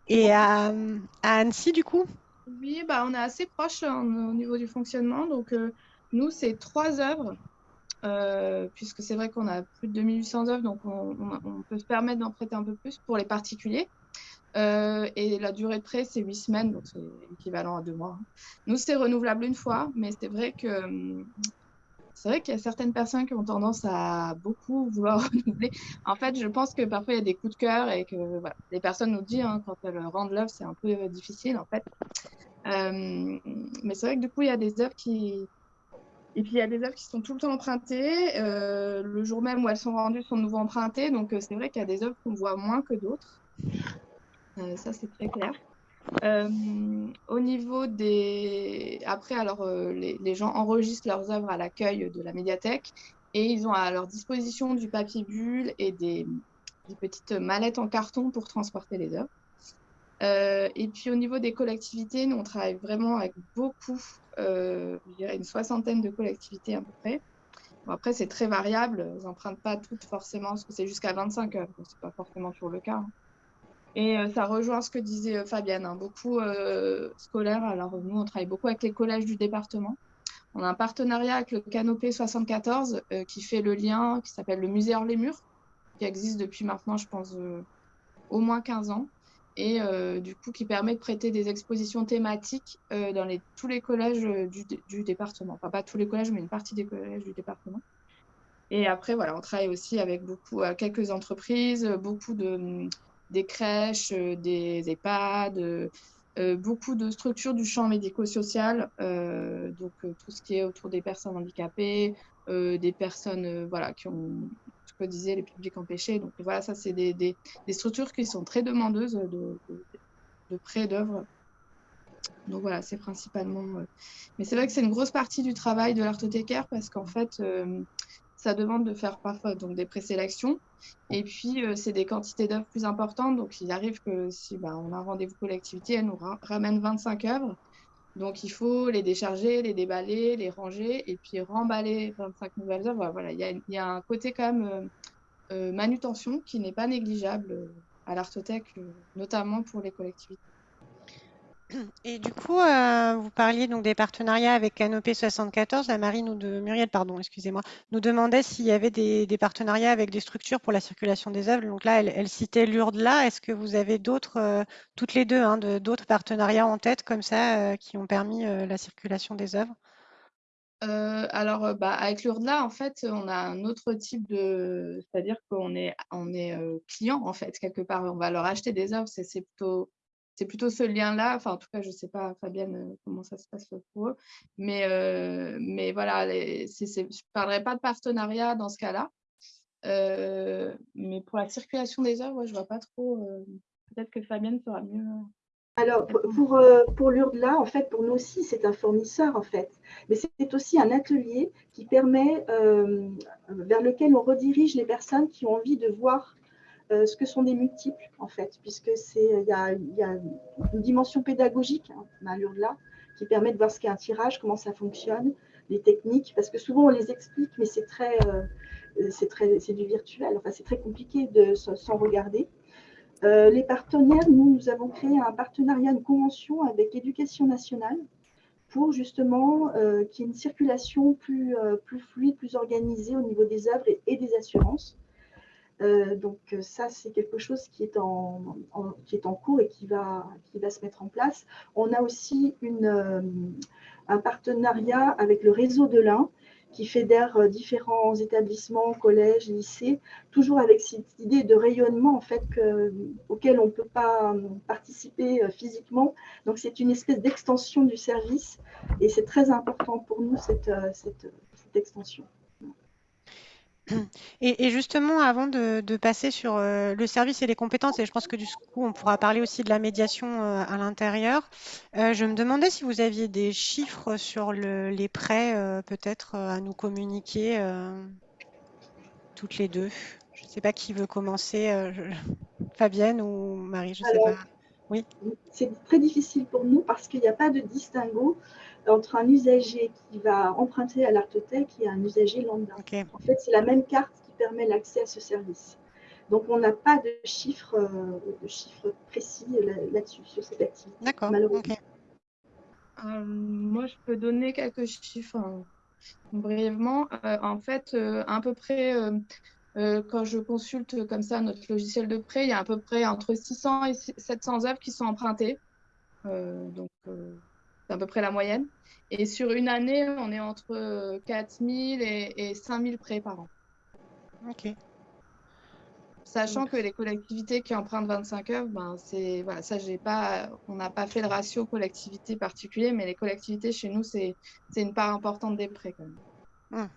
Et à Annecy, du coup? Oui, bah, on est assez proche hein, au niveau du fonctionnement. Donc, euh, nous, c'est trois œuvres, euh, puisque c'est vrai qu'on a plus de 2800 œuvres, donc on, peut se permettre d'en prêter un peu plus pour les particuliers. Euh, et la durée de prêt, c'est huit semaines, donc c'est équivalent à deux mois. Nous, c'est renouvelable une fois, mais c'est vrai que hum, c'est vrai qu'il y a certaines personnes qui ont tendance à beaucoup vouloir renouveler. En fait, je pense que parfois il y a des coups de cœur et que les personnes nous disent hein, quand elles rendent l'œuvre, c'est un peu euh, difficile en fait. Euh, mais c'est vrai que du coup, il y a des œuvres qui. Et puis il y a des œuvres qui sont tout le temps empruntées. Euh, le jour même où elles sont rendues, sont de nouveau empruntées. Donc c'est vrai qu'il y a des œuvres qu'on voit moins que d'autres. ça, c'est très clair. Euh, au niveau des. Après, alors, euh, les, gens enregistrent leurs œuvres à l'accueil de la médiathèque et ils ont à leur disposition du papier bulle et des, petites mallettes en carton pour transporter les œuvres. Euh, et puis au niveau des collectivités, nous on travaille vraiment avec beaucoup, je dirais une soixantaine de collectivités à peu près. après, c'est très variable, ils n'empruntent pas toutes forcément, parce que c'est jusqu'à 25 œuvres, c'est pas forcément toujours le cas. Hein. Et euh, ça rejoint ce que disait euh, Fabienne, hein, beaucoup euh, scolaire. Alors nous, on travaille beaucoup avec les collèges du département. On a un partenariat avec le Canopé 74 qui fait le lien, qui s'appelle le Musée hors les murs, qui existe depuis maintenant, je pense, au moins 15 ans. et du coup qui permet de prêter des expositions thématiques dans tous les collèges du, du, département. Enfin, pas tous les collèges, mais une partie des collèges du département. Et après, voilà, on travaille aussi avec beaucoup, quelques entreprises, beaucoup de, des crèches, des EHPAD, euh, beaucoup de structures du champ médico-social, euh, donc euh, tout ce qui est autour des personnes handicapées, des personnes voilà, qui ont, ce que disait les publics empêchés. Donc voilà, ça, c'est des, des, structures qui sont très demandeuses de, de, de prêts d'œuvres. Donc voilà, c'est principalement. Mais c'est vrai que c'est une grosse partie du travail de l'artothécaire parce qu'en fait, ça demande de faire parfois donc, des présélections. Et puis, euh, c'est des quantités d'œuvres plus importantes. Donc, il arrive que si bah, on a un rendez-vous collectivité, elle nous ramène 25 œuvres. Donc, il faut les décharger, les déballer, les ranger et puis remballer 25 nouvelles œuvres. Voilà, il y a, y a un côté quand même euh, euh, manutention qui n'est pas négligeable à l'artothèque, notamment pour les collectivités. Et du coup, euh, vous parliez donc des partenariats avec Canopé 74. La Marine ou de Muriel, pardon, excusez-moi, nous demandait s'il y avait des, partenariats avec des structures pour la circulation des œuvres. Donc là, elle, citait Lourdes-là. Est-ce que vous avez d'autres, euh, toutes les deux, hein, d'autres partenariats en tête comme ça euh, qui ont permis la circulation des œuvres? Alors, bah, avec Lourdes-là, en fait, on a un autre type de, c'est-à-dire qu'on est, on est client en fait quelque part. On va leur acheter des œuvres. C'est plutôt c'est plutôt ce lien-là. Enfin, en tout cas, je ne sais pas, Fabienne, euh, comment ça se passe pour eux. Mais, euh, mais voilà, je ne parlerai pas de partenariat dans ce cas-là. Euh, mais pour la circulation des œuvres, je ne vois pas trop. Peut-être que Fabienne fera mieux. Alors, pour, pour l'URDLA, en fait, pour nous aussi, c'est un fournisseur, en fait. Mais c'est aussi un atelier qui permet, vers lequel on redirige les personnes qui ont envie de voir euh, ce que sont des multiples, en fait, puisque il y a, une dimension pédagogique hein, à là qui permet de voir ce qu'est un tirage, comment ça fonctionne, les techniques, parce que souvent on les explique, mais c'est très, euh, c'est du virtuel, enfin c'est très compliqué de sans regarder. Euh, les partenaires, nous, nous avons créé un partenariat, une convention avec l'éducation nationale pour justement qu'il y ait une circulation plus, plus fluide, plus organisée au niveau des œuvres et des assurances. Euh, donc euh, ça, c'est quelque chose qui est en, cours et qui va, se mettre en place. On a aussi euh, un partenariat avec le réseau de l'Ain qui fédère différents établissements, collèges, lycées, toujours avec cette idée de rayonnement en fait auquel on ne peut pas participer physiquement. Donc c'est une espèce d'extension du service et c'est très important pour nous cette extension. Et, justement, avant de, passer sur euh, le service et les compétences, et je pense que du coup, on pourra parler aussi de la médiation euh, à l'intérieur, euh, je me demandais si vous aviez des chiffres sur les prêts, peut-être à nous communiquer toutes les deux. Je ne sais pas qui veut commencer, Fabienne ou Marie, je ne sais pas. Oui. C'est très difficile pour nous parce qu'il n'y a pas de distinguo entre un usager qui va emprunter à l'artothèque et un usager lambda. En fait, c'est la même carte qui permet l'accès à ce service. Donc, on n'a pas de chiffres, euh, de chiffres précis là-dessus, sur cette activité. D'accord. Euh, moi, je peux donner quelques chiffres hein, brièvement. Euh, en fait, à peu près, quand je consulte comme ça notre logiciel de prêt, il y a à peu près entre 600 et 700 œuvres qui sont empruntées. donc, c'est à peu près la moyenne. Et sur une année, on est entre 4 000 et, et 5 000 prêts par an. OK. Sachant que les collectivités qui empruntent 25 heures, ben c'est voilà, ça j'ai pas, on n'a pas fait le ratio collectivité particulier, mais les collectivités chez nous c'est une part importante des prêts quand même. Hum.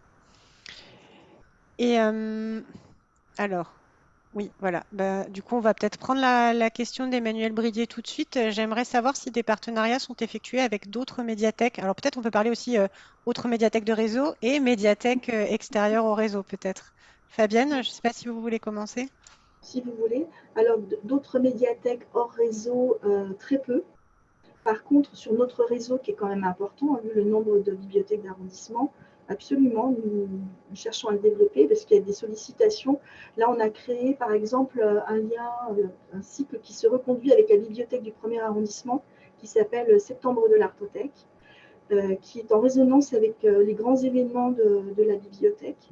Et euh, alors, oui, voilà. Bah, du coup, on va peut-être prendre la, question d'Emmanuel Bridier tout de suite. Euh, j'aimerais savoir si des partenariats sont effectués avec d'autres médiathèques. Alors peut-être on peut parler aussi euh, autres médiathèques de réseau et médiathèques euh, extérieures au réseau, peut-être. Fabienne, je ne sais pas si vous voulez commencer. Si vous voulez. Alors d'autres médiathèques hors réseau, très peu. Par contre, sur notre réseau, qui est quand même important, vu le nombre de bibliothèques d'arrondissement, Absolument, nous, cherchons à le développer parce qu'il y a des sollicitations. Là, on a créé par exemple un lien, euh, un cycle qui se reconduit avec la bibliothèque du premier arrondissement qui s'appelle Septembre de l'Artothèque, euh, qui est en résonance avec euh, les grands événements de, la bibliothèque.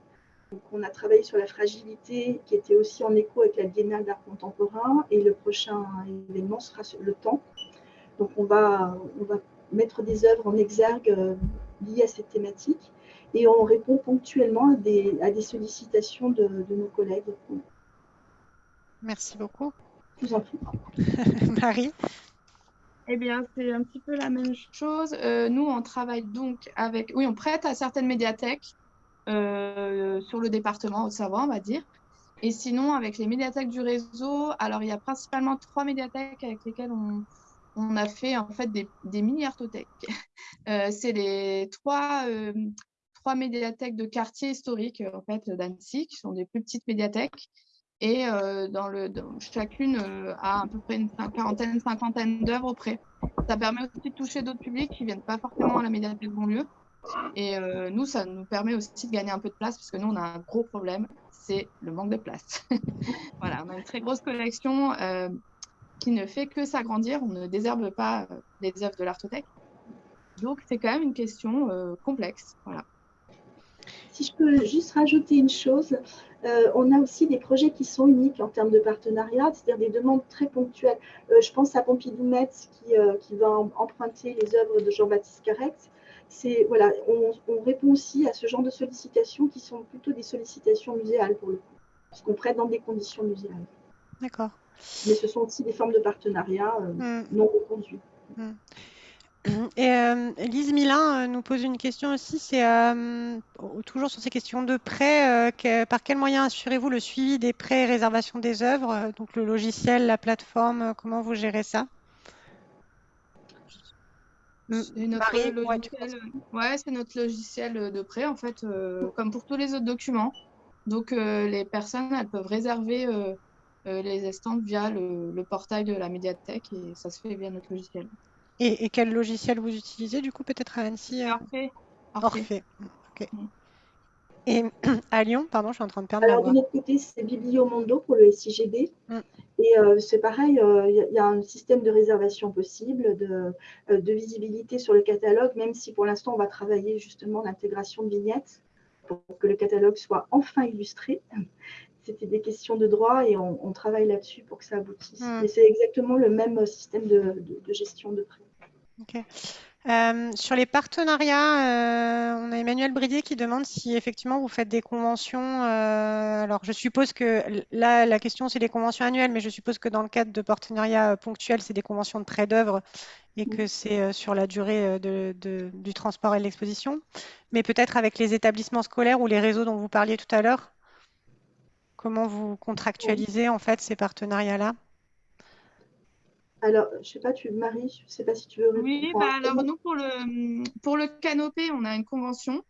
Donc, on a travaillé sur la fragilité qui était aussi en écho avec la Biennale d'art contemporain et le prochain événement sera le temps. Donc on va, on va mettre des œuvres en exergue euh, liées à cette thématique et on répond ponctuellement à des, à des sollicitations de, de, nos collègues. Merci beaucoup. Je vous en prie. Marie? Eh bien, c'est un petit peu la même chose. Euh, nous, on travaille donc avec... Oui, on prête à certaines médiathèques euh, sur le département Haute-Savoie, on va dire. Et sinon, avec les médiathèques du réseau, alors il y a principalement trois médiathèques avec lesquelles on, on a fait en fait des, des mini-artothèques. Euh, c'est les trois, euh, trois médiathèques de quartier historique en fait, d'Annecy, qui sont des plus petites médiathèques. Et euh, dans le, chacune a à peu près une quarantaine, cinquantaine d'œuvres auprès. Ça permet aussi de toucher d'autres publics qui ne viennent pas forcément à la médiathèque Bonlieu. Et nous, ça nous permet aussi de gagner un peu de place parce que nous, on a un gros problème, c'est le manque de place. voilà, on a une très grosse collection qui ne fait que s'agrandir. On ne désherbe pas euh, les œuvres de l'artothèque. Donc, c'est quand même une question euh, complexe. Voilà. Si je peux juste rajouter une chose, euh, on a aussi des projets qui sont uniques en termes de partenariat, c'est-à-dire des demandes très ponctuelles. Euh, je pense à Pompidou Metz qui, euh, qui va emprunter les œuvres de Jean-Baptiste Carrex. C'est voilà, on, on, répond aussi à ce genre de sollicitations qui sont plutôt des sollicitations muséales pour le coup, parce qu'on prête dans des conditions muséales. D'accord. Mais ce sont aussi des formes de partenariat euh, mm. non reconduits. Mm. Et euh, Lise Milin euh, nous pose une question aussi, c'est euh, toujours sur ces questions de prêt, que, par quels moyens assurez-vous le suivi des prêts et réservation des œuvres Donc le logiciel, la plateforme, comment vous gérez ça? C'est notre, Marie, logiciel, ouais, c'est notre logiciel de prêt, en fait, comme pour tous les autres documents. Donc, les personnes, elles peuvent réserver les estampes via le, le, portail de la médiathèque et ça se fait via notre logiciel. Et, et quel logiciel vous utilisez du coup peut-être à Annecy euh Orphée. Mm. Et à Lyon, pardon, je suis en train de perdre Alors, voix. de notre côté, c'est Bibliomondo pour le SIGB. Mm. Et euh, c'est pareil, il euh, y, y, a un système de réservation possible, de, euh, de visibilité sur le catalogue, même si pour l'instant, on va travailler justement l'intégration de vignettes pour que le catalogue soit enfin illustré c'était des questions de droit et on, on travaille là-dessus pour que ça aboutisse. Mmh. Et c'est exactement le même système de, de, de gestion de prêt. Okay. Euh, sur les partenariats, euh, on a Emmanuel Bridier qui demande si effectivement vous faites des conventions. Euh, alors, je suppose que là, la question c'est des conventions annuelles, mais je suppose que dans le cadre de partenariats ponctuels, c'est des conventions de prêt d'œuvre et que c'est sur la durée de, de, du transport et de l'exposition. Mais peut-être avec les établissements scolaires ou les réseaux dont vous parliez tout à l'heure, Comment vous contractualisez en fait ces partenariats-là? Alors, je sais pas, tu Marie, je sais pas si tu veux répondre. Oui, bah alors nous pour le pour le canopé, on a une convention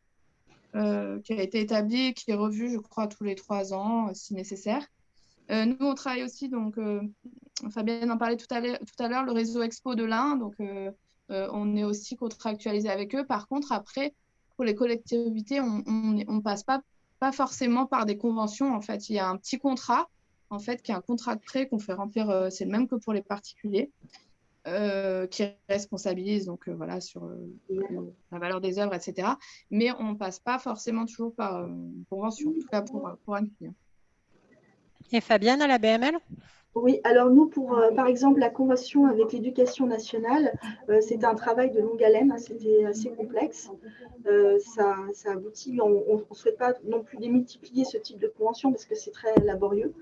euh, qui a été établie, qui est revue, je crois, tous les trois ans, si nécessaire. Euh, nous, on travaille aussi, donc euh, Fabienne en parlait tout à l'heure, le réseau Expo de l'Ain, donc euh, euh, on est aussi contractualisé avec eux. Par contre, après, pour les collectivités, on ne passe pas pas forcément par des conventions. En fait, il y a un petit contrat, en fait, qui est un contrat de prêt qu'on fait remplir. Euh, c'est le même que pour les particuliers, euh, qui responsabilise donc euh, voilà sur euh, la valeur des œuvres, etc. Mais on passe pas forcément toujours par euh, une convention, en tout cas pour pour un client. Et Fabienne à la BML oui, alors nous, pour euh, par exemple la convention avec l'éducation nationale, euh, c'était un travail de longue haleine, hein, c'était assez complexe. Euh, ça, ça, aboutit, on ne souhaite pas non plus démultiplier ce type de convention parce que c'est très laborieux.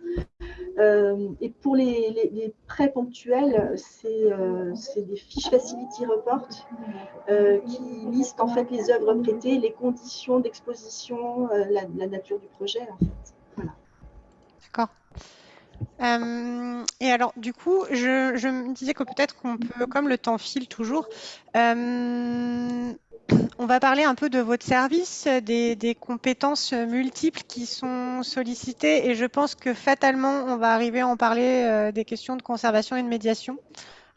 Euh, et pour les, prêts ponctuels, c'est euh, des fiches Facility Report qui listent en fait les œuvres prêtées, les conditions d'exposition, la, nature du projet. En fait. Voilà. D'accord. Euh, et alors, du coup, je, me disais que peut-être qu'on peut, comme le temps file toujours, euh, on va parler un peu de votre service, des, compétences multiples qui sont sollicitées, et je pense que fatalement, on va arriver à en parler euh, des questions de conservation et de médiation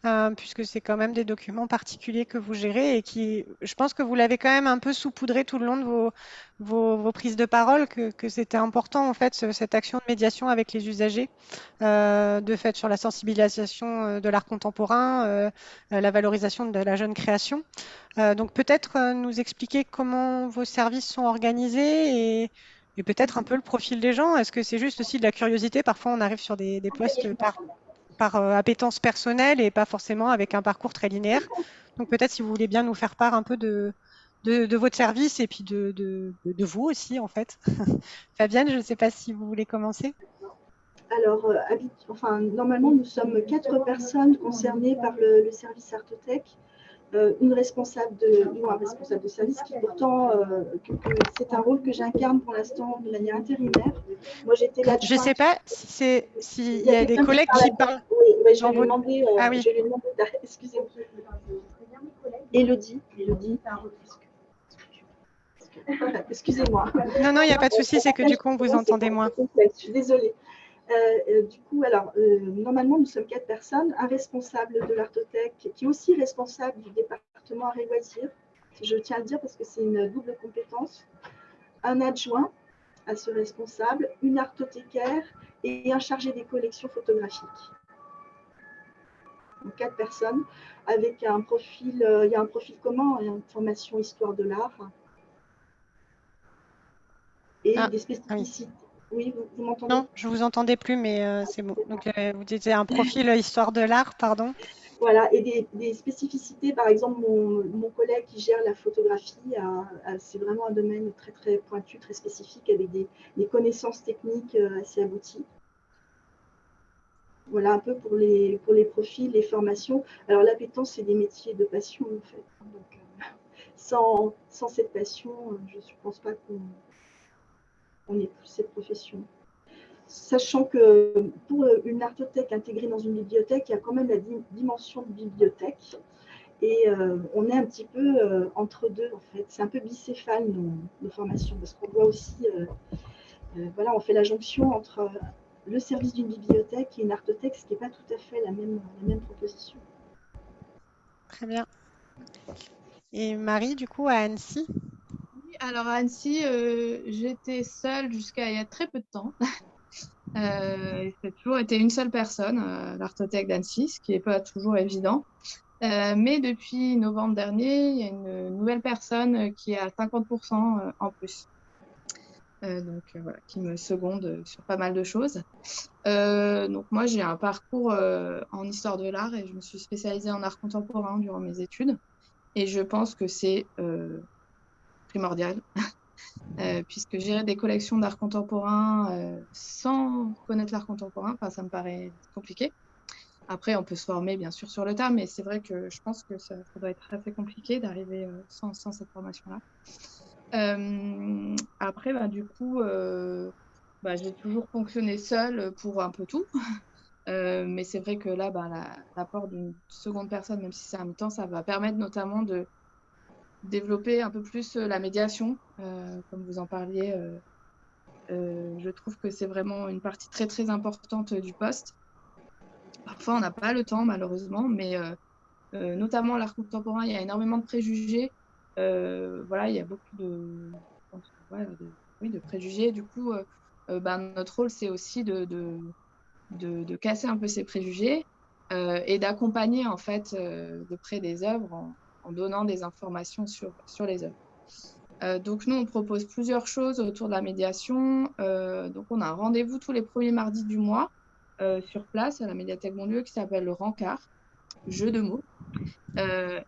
euh, puisque c'est quand même des documents particuliers que vous gérez et qui, je pense que vous l'avez quand même un peu saupoudré tout le long de vos, vos, vos prises de parole, que, que c'était important en fait cette action de médiation avec les usagers, euh, de fait sur la sensibilisation euh, de l'art contemporain, euh, la valorisation de la jeune création. Euh, donc peut-être nous expliquer comment vos services sont organisés et et peut-être un peu le profil des gens. Est-ce que c'est juste aussi de la curiosité? Parfois, on arrive sur des, des postes par, par euh, appétence personnelle et pas forcément avec un parcours très linéaire. Donc peut-être si vous voulez bien nous faire part un peu de, votre service et puis de, de, de vous aussi, en fait. Fabienne, je ne sais pas si vous voulez commencer. Alors, euh, enfin, normalement, nous sommes quatre personnes concernées par le, le service Artotech. Euh, une responsable de, ou un responsable de service qui pourtant, euh, c'est un rôle que j'incarne pour l'instant de manière intérimaire. Moi, j'étais là. Je ne sais pas si c'est s'il y, a des collègues qui parlent. Oui, je, vais lui demander, euh, ah oui. je vais lui demander. Excusez-moi. Élodie, Élodie. Excusez-moi. Non, non, il n'y a pas de souci, c'est que du coup, on vous entendait moins. Je suis désolée. Euh, euh, du coup, alors, euh, normalement, nous sommes quatre personnes, un responsable de l'artothèque qui est aussi responsable du département arts et loisirs, je tiens à le dire parce que c'est une double compétence, un adjoint à ce responsable, une artothécaire et un chargé des collections photographiques. Donc, quatre personnes avec un profil, il y a un profil commun, une formation histoire de l'art et ah, des spécificités. Oui, vous, m'entendez? Non, je vous entendais plus, mais euh, c'est bon. Donc, euh, vous disiez un profil histoire de l'art, pardon. Voilà, et des, spécificités, par exemple, mon, collègue qui gère la photographie, c'est vraiment un domaine très, très pointu, très spécifique, avec des, connaissances techniques euh, assez abouties. Voilà un peu pour les, pour les profils, les formations. Alors, l'appétence, c'est des métiers de passion, en fait. Donc, sans, sans, cette passion, je ne pense pas qu'on on est plus cette profession. Sachant que pour une artothèque intégrée dans une bibliothèque, il y a quand même la dimension de bibliothèque. Et euh, on est un petit peu euh, entre deux, en fait. C'est un peu bicéphale, nos, formations, parce qu'on voit aussi, euh, voilà, on fait la jonction entre le service d'une bibliothèque et une artothèque, ce qui n'est pas tout à fait la même, la même proposition. Très bien. Et Marie, du coup, à Annecy? Alors à Annecy, euh, j'étais seule jusqu'à il y a très peu de temps. euh, c'est toujours été une seule personne, euh, l'artothèque d'Annecy, ce qui n'est pas toujours évident. Euh, mais depuis novembre dernier, il y a une nouvelle personne qui est à 50% en plus. donc qui me seconde sur pas mal de choses. donc moi, j'ai un parcours en histoire de l'art et je me suis spécialisée en art contemporain durant mes études. Et je pense que c'est primordial, euh, puisque gérer des collections d'art contemporain euh, sans connaître l'art contemporain, ça me paraît compliqué. Après, on peut se former bien sûr sur le tas, mais c'est vrai que je pense que ça, doit être assez compliqué d'arriver euh, sans, sans, cette formation-là. après, bah, du coup, bah, j'ai toujours fonctionné seule pour un peu tout. mais c'est vrai que là, bah, l'apport d'une seconde personne, même si c'est un mi-temps, ça va permettre notamment de, développer un peu plus euh, la médiation, euh, comme vous en parliez. Euh, je trouve que c'est vraiment une partie très très importante du poste. Parfois, on n'a pas le temps, malheureusement, mais notamment l'art contemporain, il y a énormément de préjugés. voilà, il y a beaucoup de, oui, de préjugés. Du coup, ben, notre rôle, c'est aussi de, de, de, casser un peu ces préjugés et d'accompagner en fait de près des œuvres en donnant des informations sur, sur les œuvres. Euh, donc nous, on propose plusieurs choses autour de la médiation. Euh, donc on a un rendez-vous tous les premiers mardis du mois euh, sur place à la médiathèque Bonlieu qui s'appelle le Rencard, jeu de mots.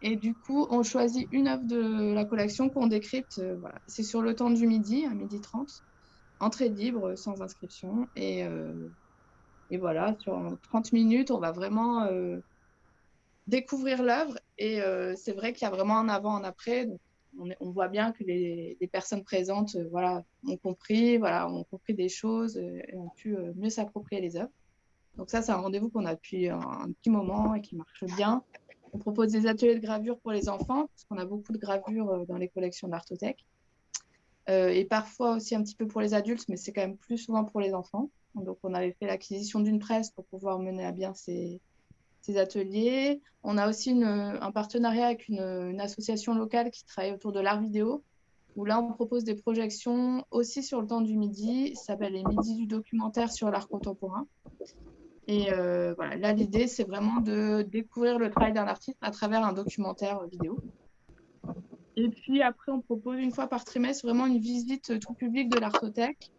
et du coup, on choisit une œuvre de la collection qu'on décrypte. C'est sur le temps du midi, à midi 30, entrée libre, sans inscription. Et, et voilà, sur 30 minutes, on va vraiment découvrir l'œuvre. Et euh, c'est vrai qu'il y a vraiment un avant, un après. on, voit bien que les, personnes présentes euh, voilà, ont compris, voilà, ont compris des choses euh, et ont pu mieux s'approprier les œuvres. Donc ça, c'est un rendez-vous qu'on a depuis un, petit moment et qui marche bien. On propose des ateliers de gravure pour les enfants, parce qu'on a beaucoup de gravures dans les collections d'Artothèque. et parfois aussi un petit peu pour les adultes, mais c'est quand même plus souvent pour les enfants. Donc on avait fait l'acquisition d'une presse pour pouvoir mener à bien ces, ces ateliers. On a aussi un partenariat avec une, association locale qui travaille autour de l'art vidéo, où là, on propose des projections aussi sur le temps du midi. Ça s'appelle les midis du documentaire sur l'art contemporain. Et euh, voilà, là, l'idée, c'est vraiment de découvrir le travail d'un artiste à travers un documentaire vidéo. Et puis après, on propose une fois par trimestre vraiment une visite tout public de l'artothèque.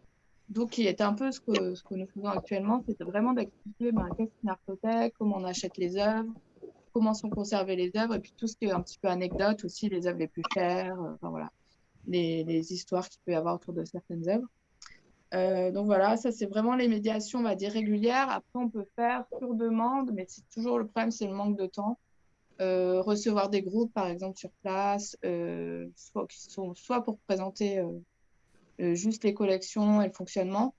Donc, qui est un peu ce que, ce que nous faisons actuellement, c'est vraiment d'expliquer ben, qu'est-ce qu'une artothèque, comment on achète les œuvres, comment sont conservées les œuvres, et puis tout ce qui est un petit peu anecdote aussi, les œuvres les plus chères, enfin voilà, les, histoires qu'il peut y avoir autour de certaines œuvres. Euh, donc voilà, ça c'est vraiment les médiations, on va dire, régulières. Après, on peut faire sur demande, mais c'est toujours le problème, c'est le manque de temps. Euh, recevoir des groupes, par exemple, sur place, euh, soit, soit pour présenter juste les collections et le fonctionnement,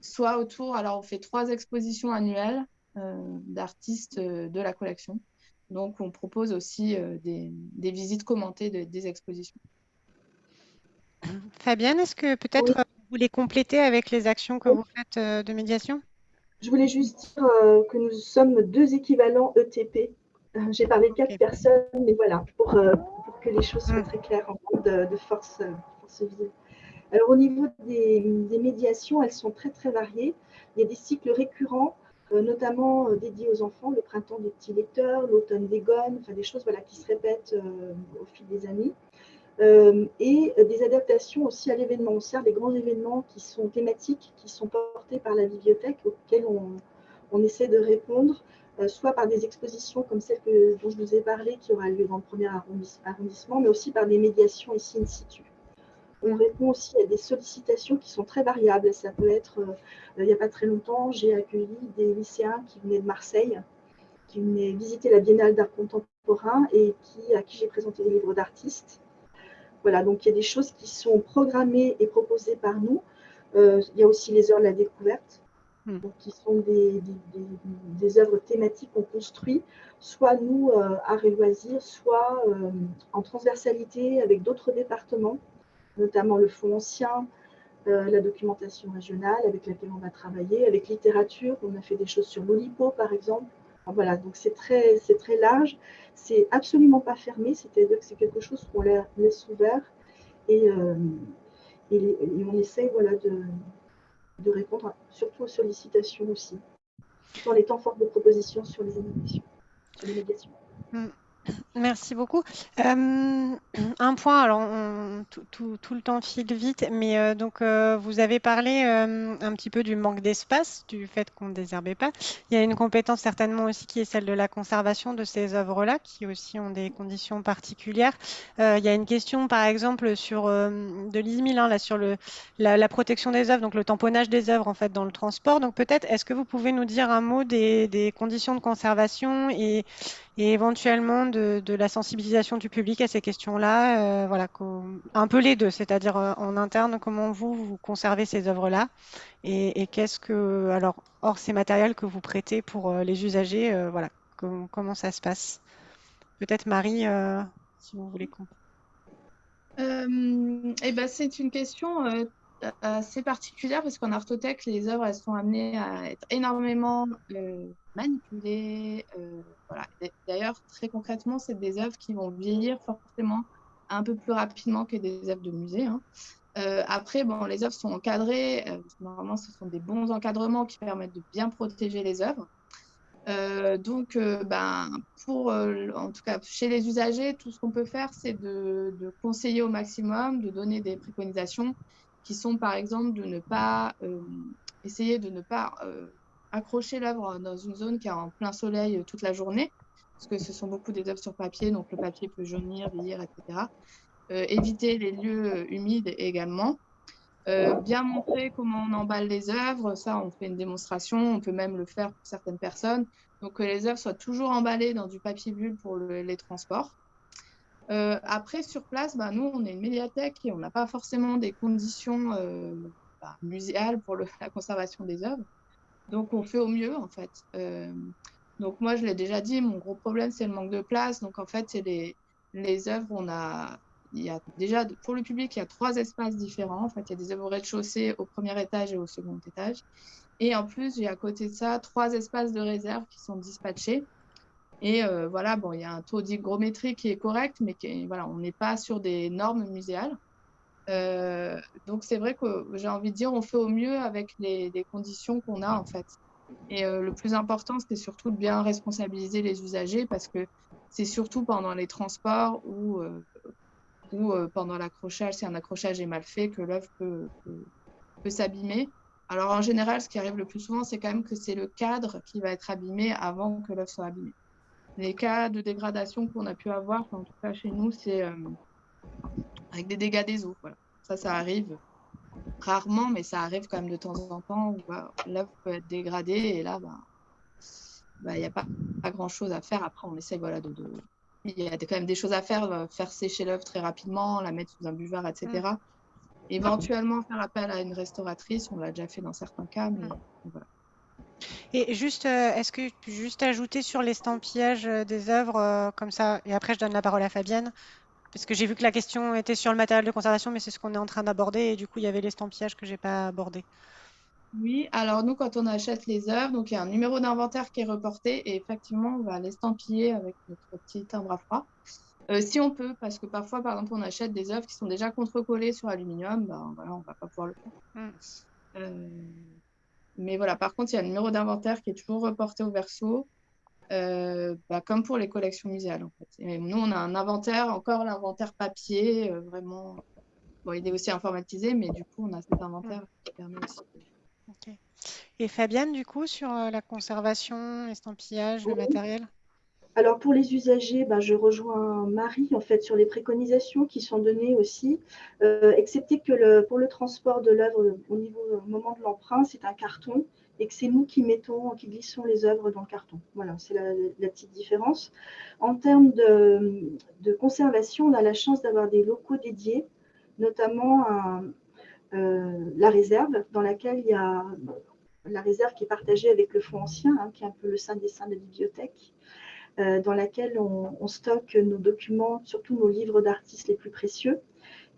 soit autour. Alors, on fait trois expositions annuelles d'artistes de la collection. Donc, on propose aussi des, des, visites commentées de, des expositions. Fabienne, est-ce que peut-être vous voulez compléter avec les actions que vous faites euh, de médiation? Je voulais juste dire euh, que nous sommes deux équivalents ETP. Euh, j'ai parlé de quatre personnes, mais voilà, pour, pour, que les choses soient mm. très claires en termes de, de force, force Alors au niveau des, médiations, elles sont très très variées. Il y a des cycles récurrents, notamment dédiés aux enfants, le printemps des petits lecteurs, l'automne des gones, enfin des choses voilà, qui se répètent au fil des années. Euh, et des adaptations aussi à l'événement. On sert des grands événements qui sont thématiques, qui sont portés par la bibliothèque, auxquels on, essaie de répondre, euh, soit par des expositions comme celle dont je vous ai parlé, qui aura lieu dans le premier arrondissement, mais aussi par des médiations ici in situ. On répond aussi à des sollicitations qui sont très variables. Ça peut être, euh, il n'y a pas très longtemps, j'ai accueilli des lycéens qui venaient de Marseille, qui venaient visiter la Biennale d'art contemporain et qui, à qui j'ai présenté des livres d'artistes. Voilà, donc il y a des choses qui sont programmées et proposées par nous. Euh, il y a aussi les heures de la découverte, hmm. qui sont des, des, œuvres thématiques qu'on construit, soit nous euh, à Réloisir, soit euh, en transversalité avec d'autres départements, notamment le Fonds ancien, la documentation régionale avec laquelle on va travailler, avec littérature, on a fait des choses sur l'Olipo par exemple, voilà, donc c'est très, large. C'est absolument pas fermé, c'est-à-dire que c'est quelque chose qu'on laisse ouvert et, euh, et, on essaye voilà, de, répondre surtout aux sollicitations aussi, en étant forte de propositions sur les les médiations. Mm. Merci beaucoup. Euh, un point, alors tout, le temps file vite, mais euh, donc euh, vous avez parlé un petit peu du manque d'espace, du fait qu'on ne désherbait pas. Il y a une compétence certainement aussi qui est celle de la conservation de ces œuvres-là, qui aussi ont des conditions particulières. il y a une question, par exemple, sur de Lise Milin, là, sur la, protection des œuvres, donc le tamponnage des œuvres en fait dans le transport. Donc peut-être, est-ce que vous pouvez nous dire un mot des, des conditions de conservation et et éventuellement de, la sensibilisation du public à ces questions-là. Euh, voilà, un peu les deux, c'est-à-dire euh, en interne, comment vous, vous conservez ces œuvres-là et, qu'est-ce que, alors, hors ces matériels que vous prêtez pour euh, les usagers, voilà, comment ça se passe? Peut-être Marie, si vous voulez. eh ben, c'est une question assez particulière parce qu'en artothèque, les œuvres sont amenées à être énormément euh, manipulées. Euh. D'ailleurs, très concrètement, c'est des œuvres qui vont vieillir forcément un peu plus rapidement que des œuvres de musée. Hein. Euh, après, bon, les œuvres sont encadrées. normalement, ce sont des bons encadrements qui permettent de bien protéger les œuvres. donc, ben, pour, en tout cas, chez les usagers, tout ce qu'on peut faire, c'est de, conseiller au maximum, de donner des préconisations qui sont par exemple de ne pas euh, essayer de ne pas euh, accrocher l'œuvre dans une zone qui est en plein soleil euh, toute la journée, parce que ce sont beaucoup des œuvres sur papier, donc le papier peut jaunir, vieillir, etc. éviter les lieux humides également. bien montrer comment on emballe les œuvres, ça on fait une démonstration, on peut même le faire pour certaines personnes. Donc que les œuvres soient toujours emballées dans du papier bulle pour les transports. Euh, après, sur place, bah, nous, on est une médiathèque et on n'a pas forcément des conditions euh, bah, muséales pour la conservation des œuvres. Donc, on fait au mieux, en fait. Euh, donc, moi, je l'ai déjà dit, mon gros problème, c'est le manque de place. Donc, en fait, c'est les, œuvres, on a, il y a déjà, pour le public, il y a trois espaces différents. En fait, il y a des œuvres au rez-de-chaussée, au premier étage et au second étage. Et en plus, j'ai à côté de ça trois espaces de réserve qui sont dispatchés. Et euh, voilà, bon, il y a un taux d'hygrométrie qui est correct, mais qui voilà, on n'est pas sur des normes muséales. Euh, donc c'est vrai que j'ai envie de dire, on fait au mieux avec les, conditions qu'on a en fait. Et euh, le plus important, c'est surtout de bien responsabiliser les usagers parce que c'est surtout pendant les transports ou pendant l'accrochage, si un accrochage est mal fait, que l'œuvre peut, peut s'abîmer. Alors en général, ce qui arrive le plus souvent, c'est quand même que c'est le cadre qui va être abîmé avant que l'œuvre soit abîmée. Les cas de dégradation qu'on a pu avoir, en tout cas chez nous, c'est euh, avec des dégâts des eaux. Voilà. Ça, ça arrive rarement, mais ça arrive quand même de temps en temps où bah, peut être dégradée et là, bah, bah, il n'y a pas, pas grand-chose à faire. Après, on essaie voilà, de, Il y a quand même des choses à faire, euh, faire sécher l'œuvre très rapidement, la mettre sous un buvard, etc. Éventuellement faire appel à une restauratrice, on l'a déjà fait dans certains cas, mais mm. voilà. Et juste, euh, est-ce que tu peux juste ajouter sur l'estampillage euh, des œuvres euh, comme ça, et après je donne la parole à Fabienne, parce que j'ai vu que la question était sur le matériel de conservation, mais c'est ce qu'on est en train d'aborder, et du coup il y avait l'estampillage que j'ai pas abordé. Oui, alors nous quand on achète les œuvres, donc il y a un numéro d'inventaire qui est reporté, et effectivement on va l'estampiller avec notre petit timbre à froid. Si on peut, parce que parfois, par exemple, on achète des œuvres qui sont déjà contre-collées sur aluminium, ben, voilà, on ne va pas pouvoir le faire. Mm. Euh, mais voilà, par contre, il y a un numéro d'inventaire qui est toujours reporté au verso, euh, bah, comme pour les collections muséales. En fait. Et nous, on a un inventaire, encore l'inventaire papier, vraiment. Bon, il est aussi informatisé, mais du coup, on a cet inventaire qui permet aussi. Et Fabienne, du coup, sur la conservation, estampillage, le matériel? Alors pour les usagers, ben, je rejoins Marie en fait sur les préconisations qui sont données aussi, euh, excepté que pour le transport de l'œuvre au niveau au moment de l'emprunt, c'est un carton et que c'est nous qui mettons, qui glissons les œuvres dans le carton. Voilà, c'est la, petite différence. En termes de, conservation, on a la chance d'avoir des locaux dédiés, notamment euh, la réserve, dans laquelle il y a la réserve qui est partagée avec le fonds ancien, hein, qui est un peu le sein des seins de la bibliothèque. Euh, dans laquelle on, stocke nos documents, surtout nos livres d'artistes les plus précieux.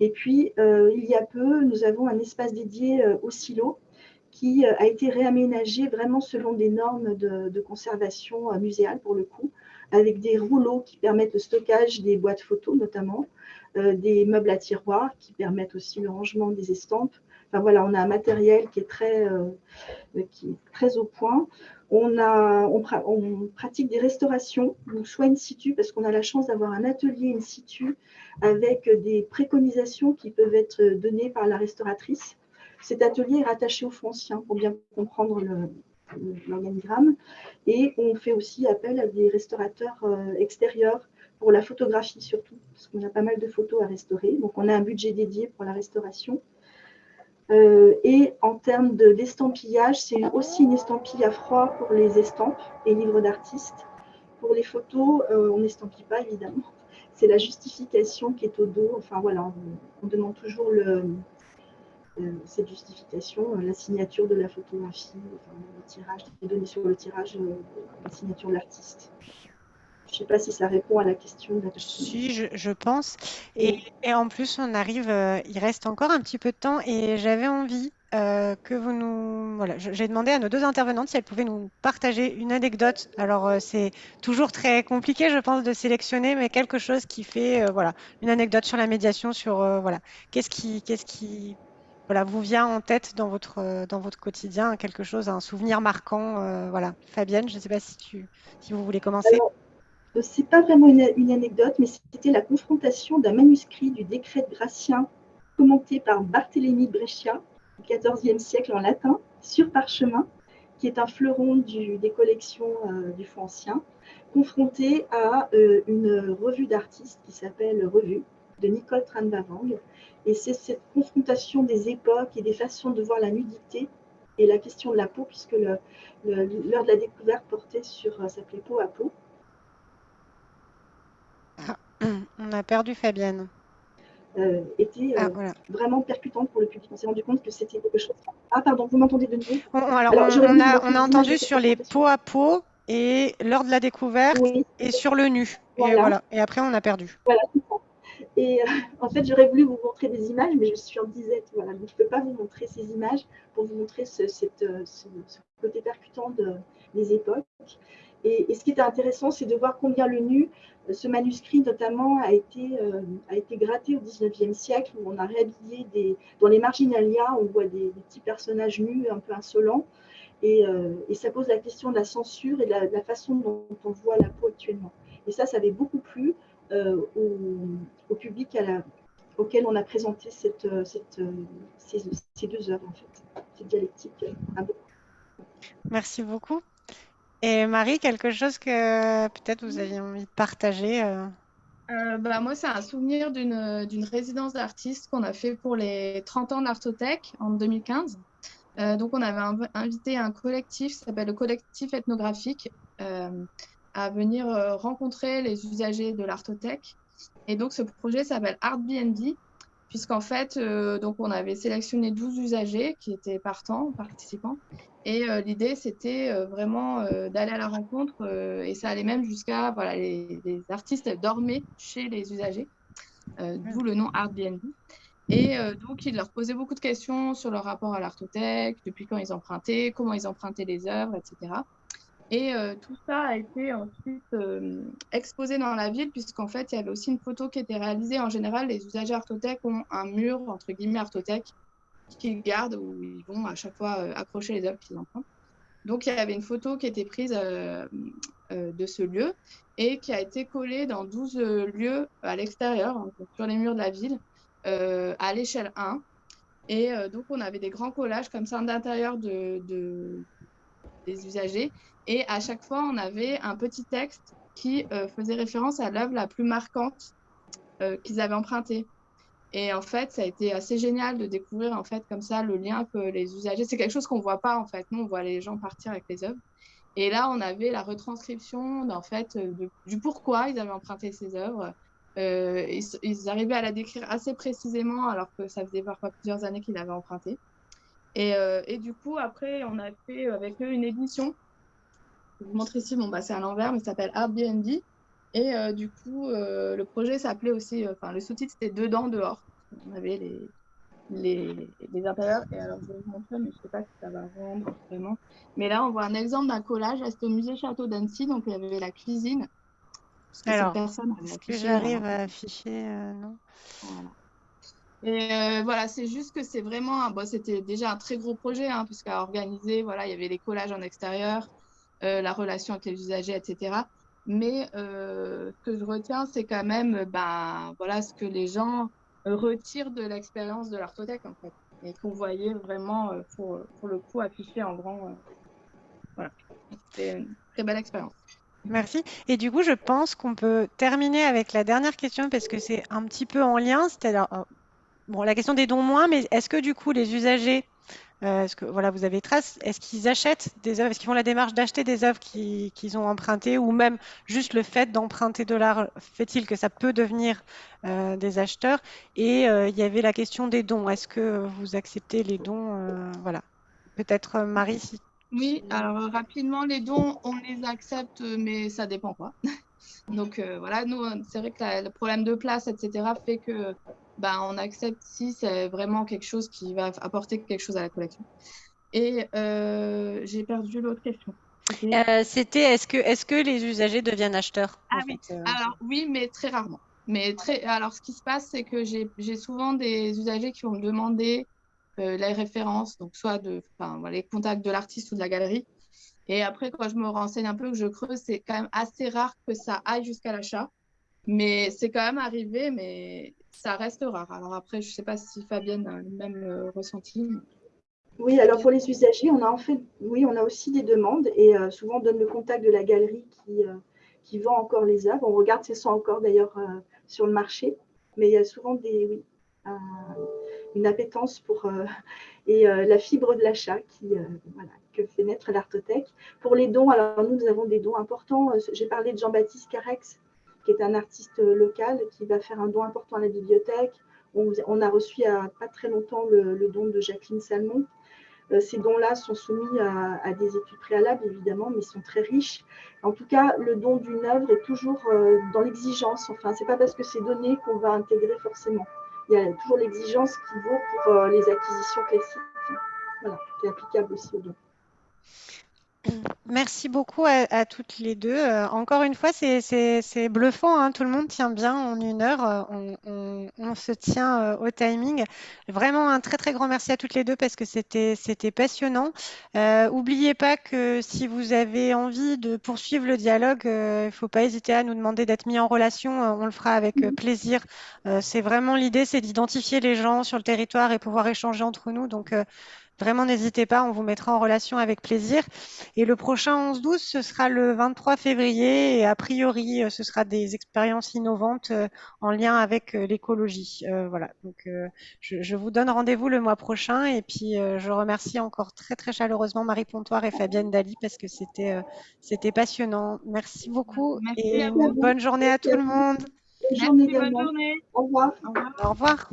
Et puis, euh, il y a peu, nous avons un espace dédié euh, au silo qui a été réaménagé vraiment selon des normes de, conservation muséale pour le coup, avec des rouleaux qui permettent le stockage des boîtes photos notamment, des meubles à tiroirs qui permettent aussi le rangement des estampes. Enfin voilà, on a un matériel qui est très, qui est très au point. On, pratique des restaurations, soit in situ, parce qu'on a la chance d'avoir un atelier in situ avec des préconisations qui peuvent être données par la restauratrice. Cet atelier est rattaché au foncien pour bien comprendre l'organigramme. Et on fait aussi appel à des restaurateurs euh, extérieurs pour la photographie surtout, parce qu'on a pas mal de photos à restaurer. Donc on a un budget dédié pour la restauration. Euh, et en termes d'estampillage, c'est aussi une estampille à froid pour les estampes et livres d'artistes. Pour les photos, euh, on n'estampille pas évidemment. C'est la justification qui est au dos. Enfin voilà, on, demande toujours euh, cette justification, la signature de la photographie, le tirage, les données sur le tirage, la signature de l'artiste. Je ne sais pas si ça répond à la question. Si, je, pense. Et, en plus, on arrive, euh, il reste encore un petit peu de temps et j'avais envie euh, que vous nous... Voilà, j'ai demandé à nos deux intervenantes si elles pouvaient nous partager une anecdote. Alors, euh, c'est toujours très compliqué, je pense, de sélectionner, mais quelque chose qui fait, voilà, une anecdote sur la médiation, sur, voilà, qu'est-ce qui, qu'est-ce qui voilà, vous vient en tête dans votre, dans votre quotidien, quelque chose, un souvenir marquant. voilà. Fabienne, je ne sais pas si, tu, si vous voulez commencer. Ce n'est pas vraiment une, anecdote, mais c'était la confrontation d'un manuscrit du décret de Gratien commenté par Barthélemy Brescia au XIVe siècle en latin sur parchemin, qui est un fleuron des collections euh, du Fonds ancien, confronté à euh, une revue d'artistes qui s'appelle Revue de Nicole Tranbavang. Et c'est cette confrontation des époques et des façons de voir la nudité et la question de la peau, puisque l'heure de la découverte portait sur, s'appelait peau à peau. On a perdu Fabienne. Euh, était euh, ah, vraiment percutante pour le public. On s'est rendu compte que c'était quelque chose. Ah, pardon, vous m'entendez de nouveau? Alors, on, a, entendu sur les peaux à peau et lors de la découverte et sur le nu. Et, voilà. et après, on a perdu. Voilà, Et euh, en fait, j'aurais voulu vous montrer des images, mais je suis en disette. Voilà, donc je ne peux pas vous montrer ces images pour vous montrer ce, cette, ce, côté percutant de, des époques. Et, et, ce qui était intéressant, c'est de voir combien le nu ce manuscrit, notamment, a été, euh, a été gratté au XIXe siècle, où on a réhabillé. Dans les marginalia, on voit des, petits personnages nus, un peu insolents. Et, euh, et, ça pose la question de la censure et de la, façon dont on voit la peau actuellement. Et ça, ça avait beaucoup plu euh, au, public auquel on a présenté ces, ces, deux œuvres, en fait, cette dialectique. Merci beaucoup. Et Marie, quelque chose que peut-être vous aviez envie de partager euh... Euh, bah, Moi, c'est un souvenir d'une résidence d'artiste qu'on a fait pour les 30 ans d'Artothèque en 2015. Euh, donc, on avait invité un collectif qui s'appelle le collectif ethnographique à venir rencontrer les usagers de l'Artothèque. Et donc, ce projet s'appelle ArtBnB, puisqu'en fait, donc on avait sélectionné 12 usagers qui étaient partants, participants. Et euh, l'idée, c'était euh, vraiment euh, d'aller à la rencontre, et ça allait même jusqu'à, voilà, les, les, artistes dormaient chez les usagers, d'où le nom Artbnb. Et donc, ils leur posaient beaucoup de questions sur leur rapport à l'artothèque, depuis quand ils empruntaient, comment ils empruntaient les œuvres, etc. Et tout ça a été ensuite exposé dans la ville, puisqu'en fait, il y avait aussi une photo qui était réalisée. En général, les usagers Artothèque ont un mur, entre guillemets, Artothèque, qu'ils gardent, où ils vont à chaque fois euh, accrocher les œuvres qu'ils empruntent. Donc, il y avait une photo qui était prise euh, euh, de ce lieu et qui a été collée dans 12 lieux à l'extérieur, hein, sur les murs de la ville, à l'échelle 1. Et donc, on avait des grands collages comme ça d'intérieur de, de, des usagers. Et à chaque fois, on avait un petit texte qui faisait référence à l'œuvre la plus marquante qu'ils avaient empruntée. Et en fait, ça a été assez génial de découvrir en fait comme ça le lien que les usagers. C'est quelque chose qu'on voit pas en fait. Nous, on voit les gens partir avec les œuvres. Et là, on avait la retranscription en fait de, du pourquoi ils avaient emprunté ces œuvres. Euh, ils, arrivaient à la décrire assez précisément alors que ça faisait parfois plusieurs années qu'ils l'avaient emprunté. Et, euh, et, du coup, après, on a fait avec eux une édition je vous montre ici, bon, bah, c'est à l'envers, mais ça s'appelle Airbnb. Et euh, du coup, euh, le projet s'appelait aussi, enfin, le sous-titre c'était Dedans, dehors. On avait les, les, les intérieurs. Et alors, je vais vous montrer, mais je ne sais pas si ça va rendre vraiment. Mais là, on voit un exemple d'un collage. C'était au musée Château d'Annecy. Donc, il y avait la cuisine. alors, est-ce que j'arrive à afficher euh, Non. Voilà. Et euh, voilà, c'est juste que c'est vraiment, un, bon, c'était déjà un très gros projet, hein, puisqu'à organiser, voilà, il y avait les collages en extérieur, euh, la relation avec les usagers, etc. Mais euh, ce que je retiens, c'est quand même ben, voilà, ce que les gens retirent de l'expérience de l'artothèque, en fait, et qu'on voyait vraiment, euh, pour, pour, le coup, affiché en grand. Euh, voilà, c'était une très belle expérience. Merci. Et du coup, je pense qu'on peut terminer avec la dernière question parce que c'est un petit peu en lien. C'est-à-dire, bon, la question des dons moins, mais est-ce que du coup, les usagers euh, est-ce que voilà, vous avez trace? Est-ce qu'ils achètent des œuvres? Est-ce qu'ils font la démarche d'acheter des œuvres qu'ils qu ont empruntées ou même juste le fait d'emprunter de l'art fait-il que ça peut devenir euh, des acheteurs? Et euh, il y avait la question des dons. Est-ce que vous acceptez les dons Voilà. Peut-être Marie. Si... Oui. Alors rapidement, les dons, on les accepte, mais ça dépend quoi. Donc voilà, nous, c'est vrai que la, le problème de place, etc., fait que ben, on accepte si c'est vraiment quelque chose qui va apporter quelque chose à la collection. Et euh, j'ai perdu l'autre question. C'était euh, est-ce que, est que les usagers deviennent acheteurs Ah oui, fait, euh... alors oui, mais très rarement. Mais très, alors ce qui se passe, c'est que j'ai souvent des usagers qui vont me demander les références, donc soit de, voilà, les contacts de l'artiste ou de la galerie. Et après, quand je me renseigne un peu, que je creuse, c'est quand même assez rare que ça aille jusqu'à l'achat. Mais c'est quand même arrivé, mais ça reste rare. Alors après, je ne sais pas si Fabienne a le même euh, ressenti. Oui, alors pour les usagers, on a en fait, oui, on a aussi des demandes et euh, souvent on donne le contact de la galerie qui, euh, qui vend encore les œuvres. On regarde si elles sont encore d'ailleurs sur le marché, mais il y a souvent des, oui, une appétence pour et la fibre de l'achat qui, voilà, que fait naître l'artothèque. Pour les dons, alors nous, nous avons des dons importants. J'ai parlé de Jean-Baptiste Carex, qui est un artiste local qui va faire un don important à la bibliothèque. On, a reçu il n'y a pas très longtemps le, don de Jacqueline Salmon. Euh, ces dons-là sont soumis à, des études préalables, évidemment, mais sont très riches. En tout cas, le don d'une œuvre est toujours euh, dans l'exigence. Enfin, ce n'est pas parce que c'est donné qu'on va intégrer forcément. Il y a toujours l'exigence qui vaut pour euh, les acquisitions classiques. Voilà, qui est applicable aussi aux dons. Merci beaucoup à, à toutes les deux. Euh, encore une fois, c'est bluffant, hein. Tout le monde tient bien en une heure. Euh, On, on- on se tient euh, au timing. Vraiment un très très grand merci à toutes les deux parce que c'était c'était passionnant. Euh, oubliez pas que si vous avez envie de poursuivre le dialogue, euh, il ne faut pas hésiter à nous demander d'être mis en relation. Euh, on le fera avec euh, plaisir. Euh, c'est vraiment l'idée, c'est d'identifier les gens sur le territoire et pouvoir échanger entre nous. Donc euh, Vraiment, n'hésitez pas, on vous mettra en relation avec plaisir. Et le prochain 11-12, ce sera le 23 février. Et a priori, euh, ce sera des expériences innovantes euh, en lien avec euh, l'écologie. Euh, voilà, donc euh, je, je vous donne rendez-vous le mois prochain. Et puis, euh, je remercie encore très, très chaleureusement Marie Pontoire et Fabienne Dali parce que c'était euh, c'était passionnant. Merci beaucoup Merci et bonne journée à tout le monde. Bonne journée bonne journée. Au revoir. Au revoir. Au revoir.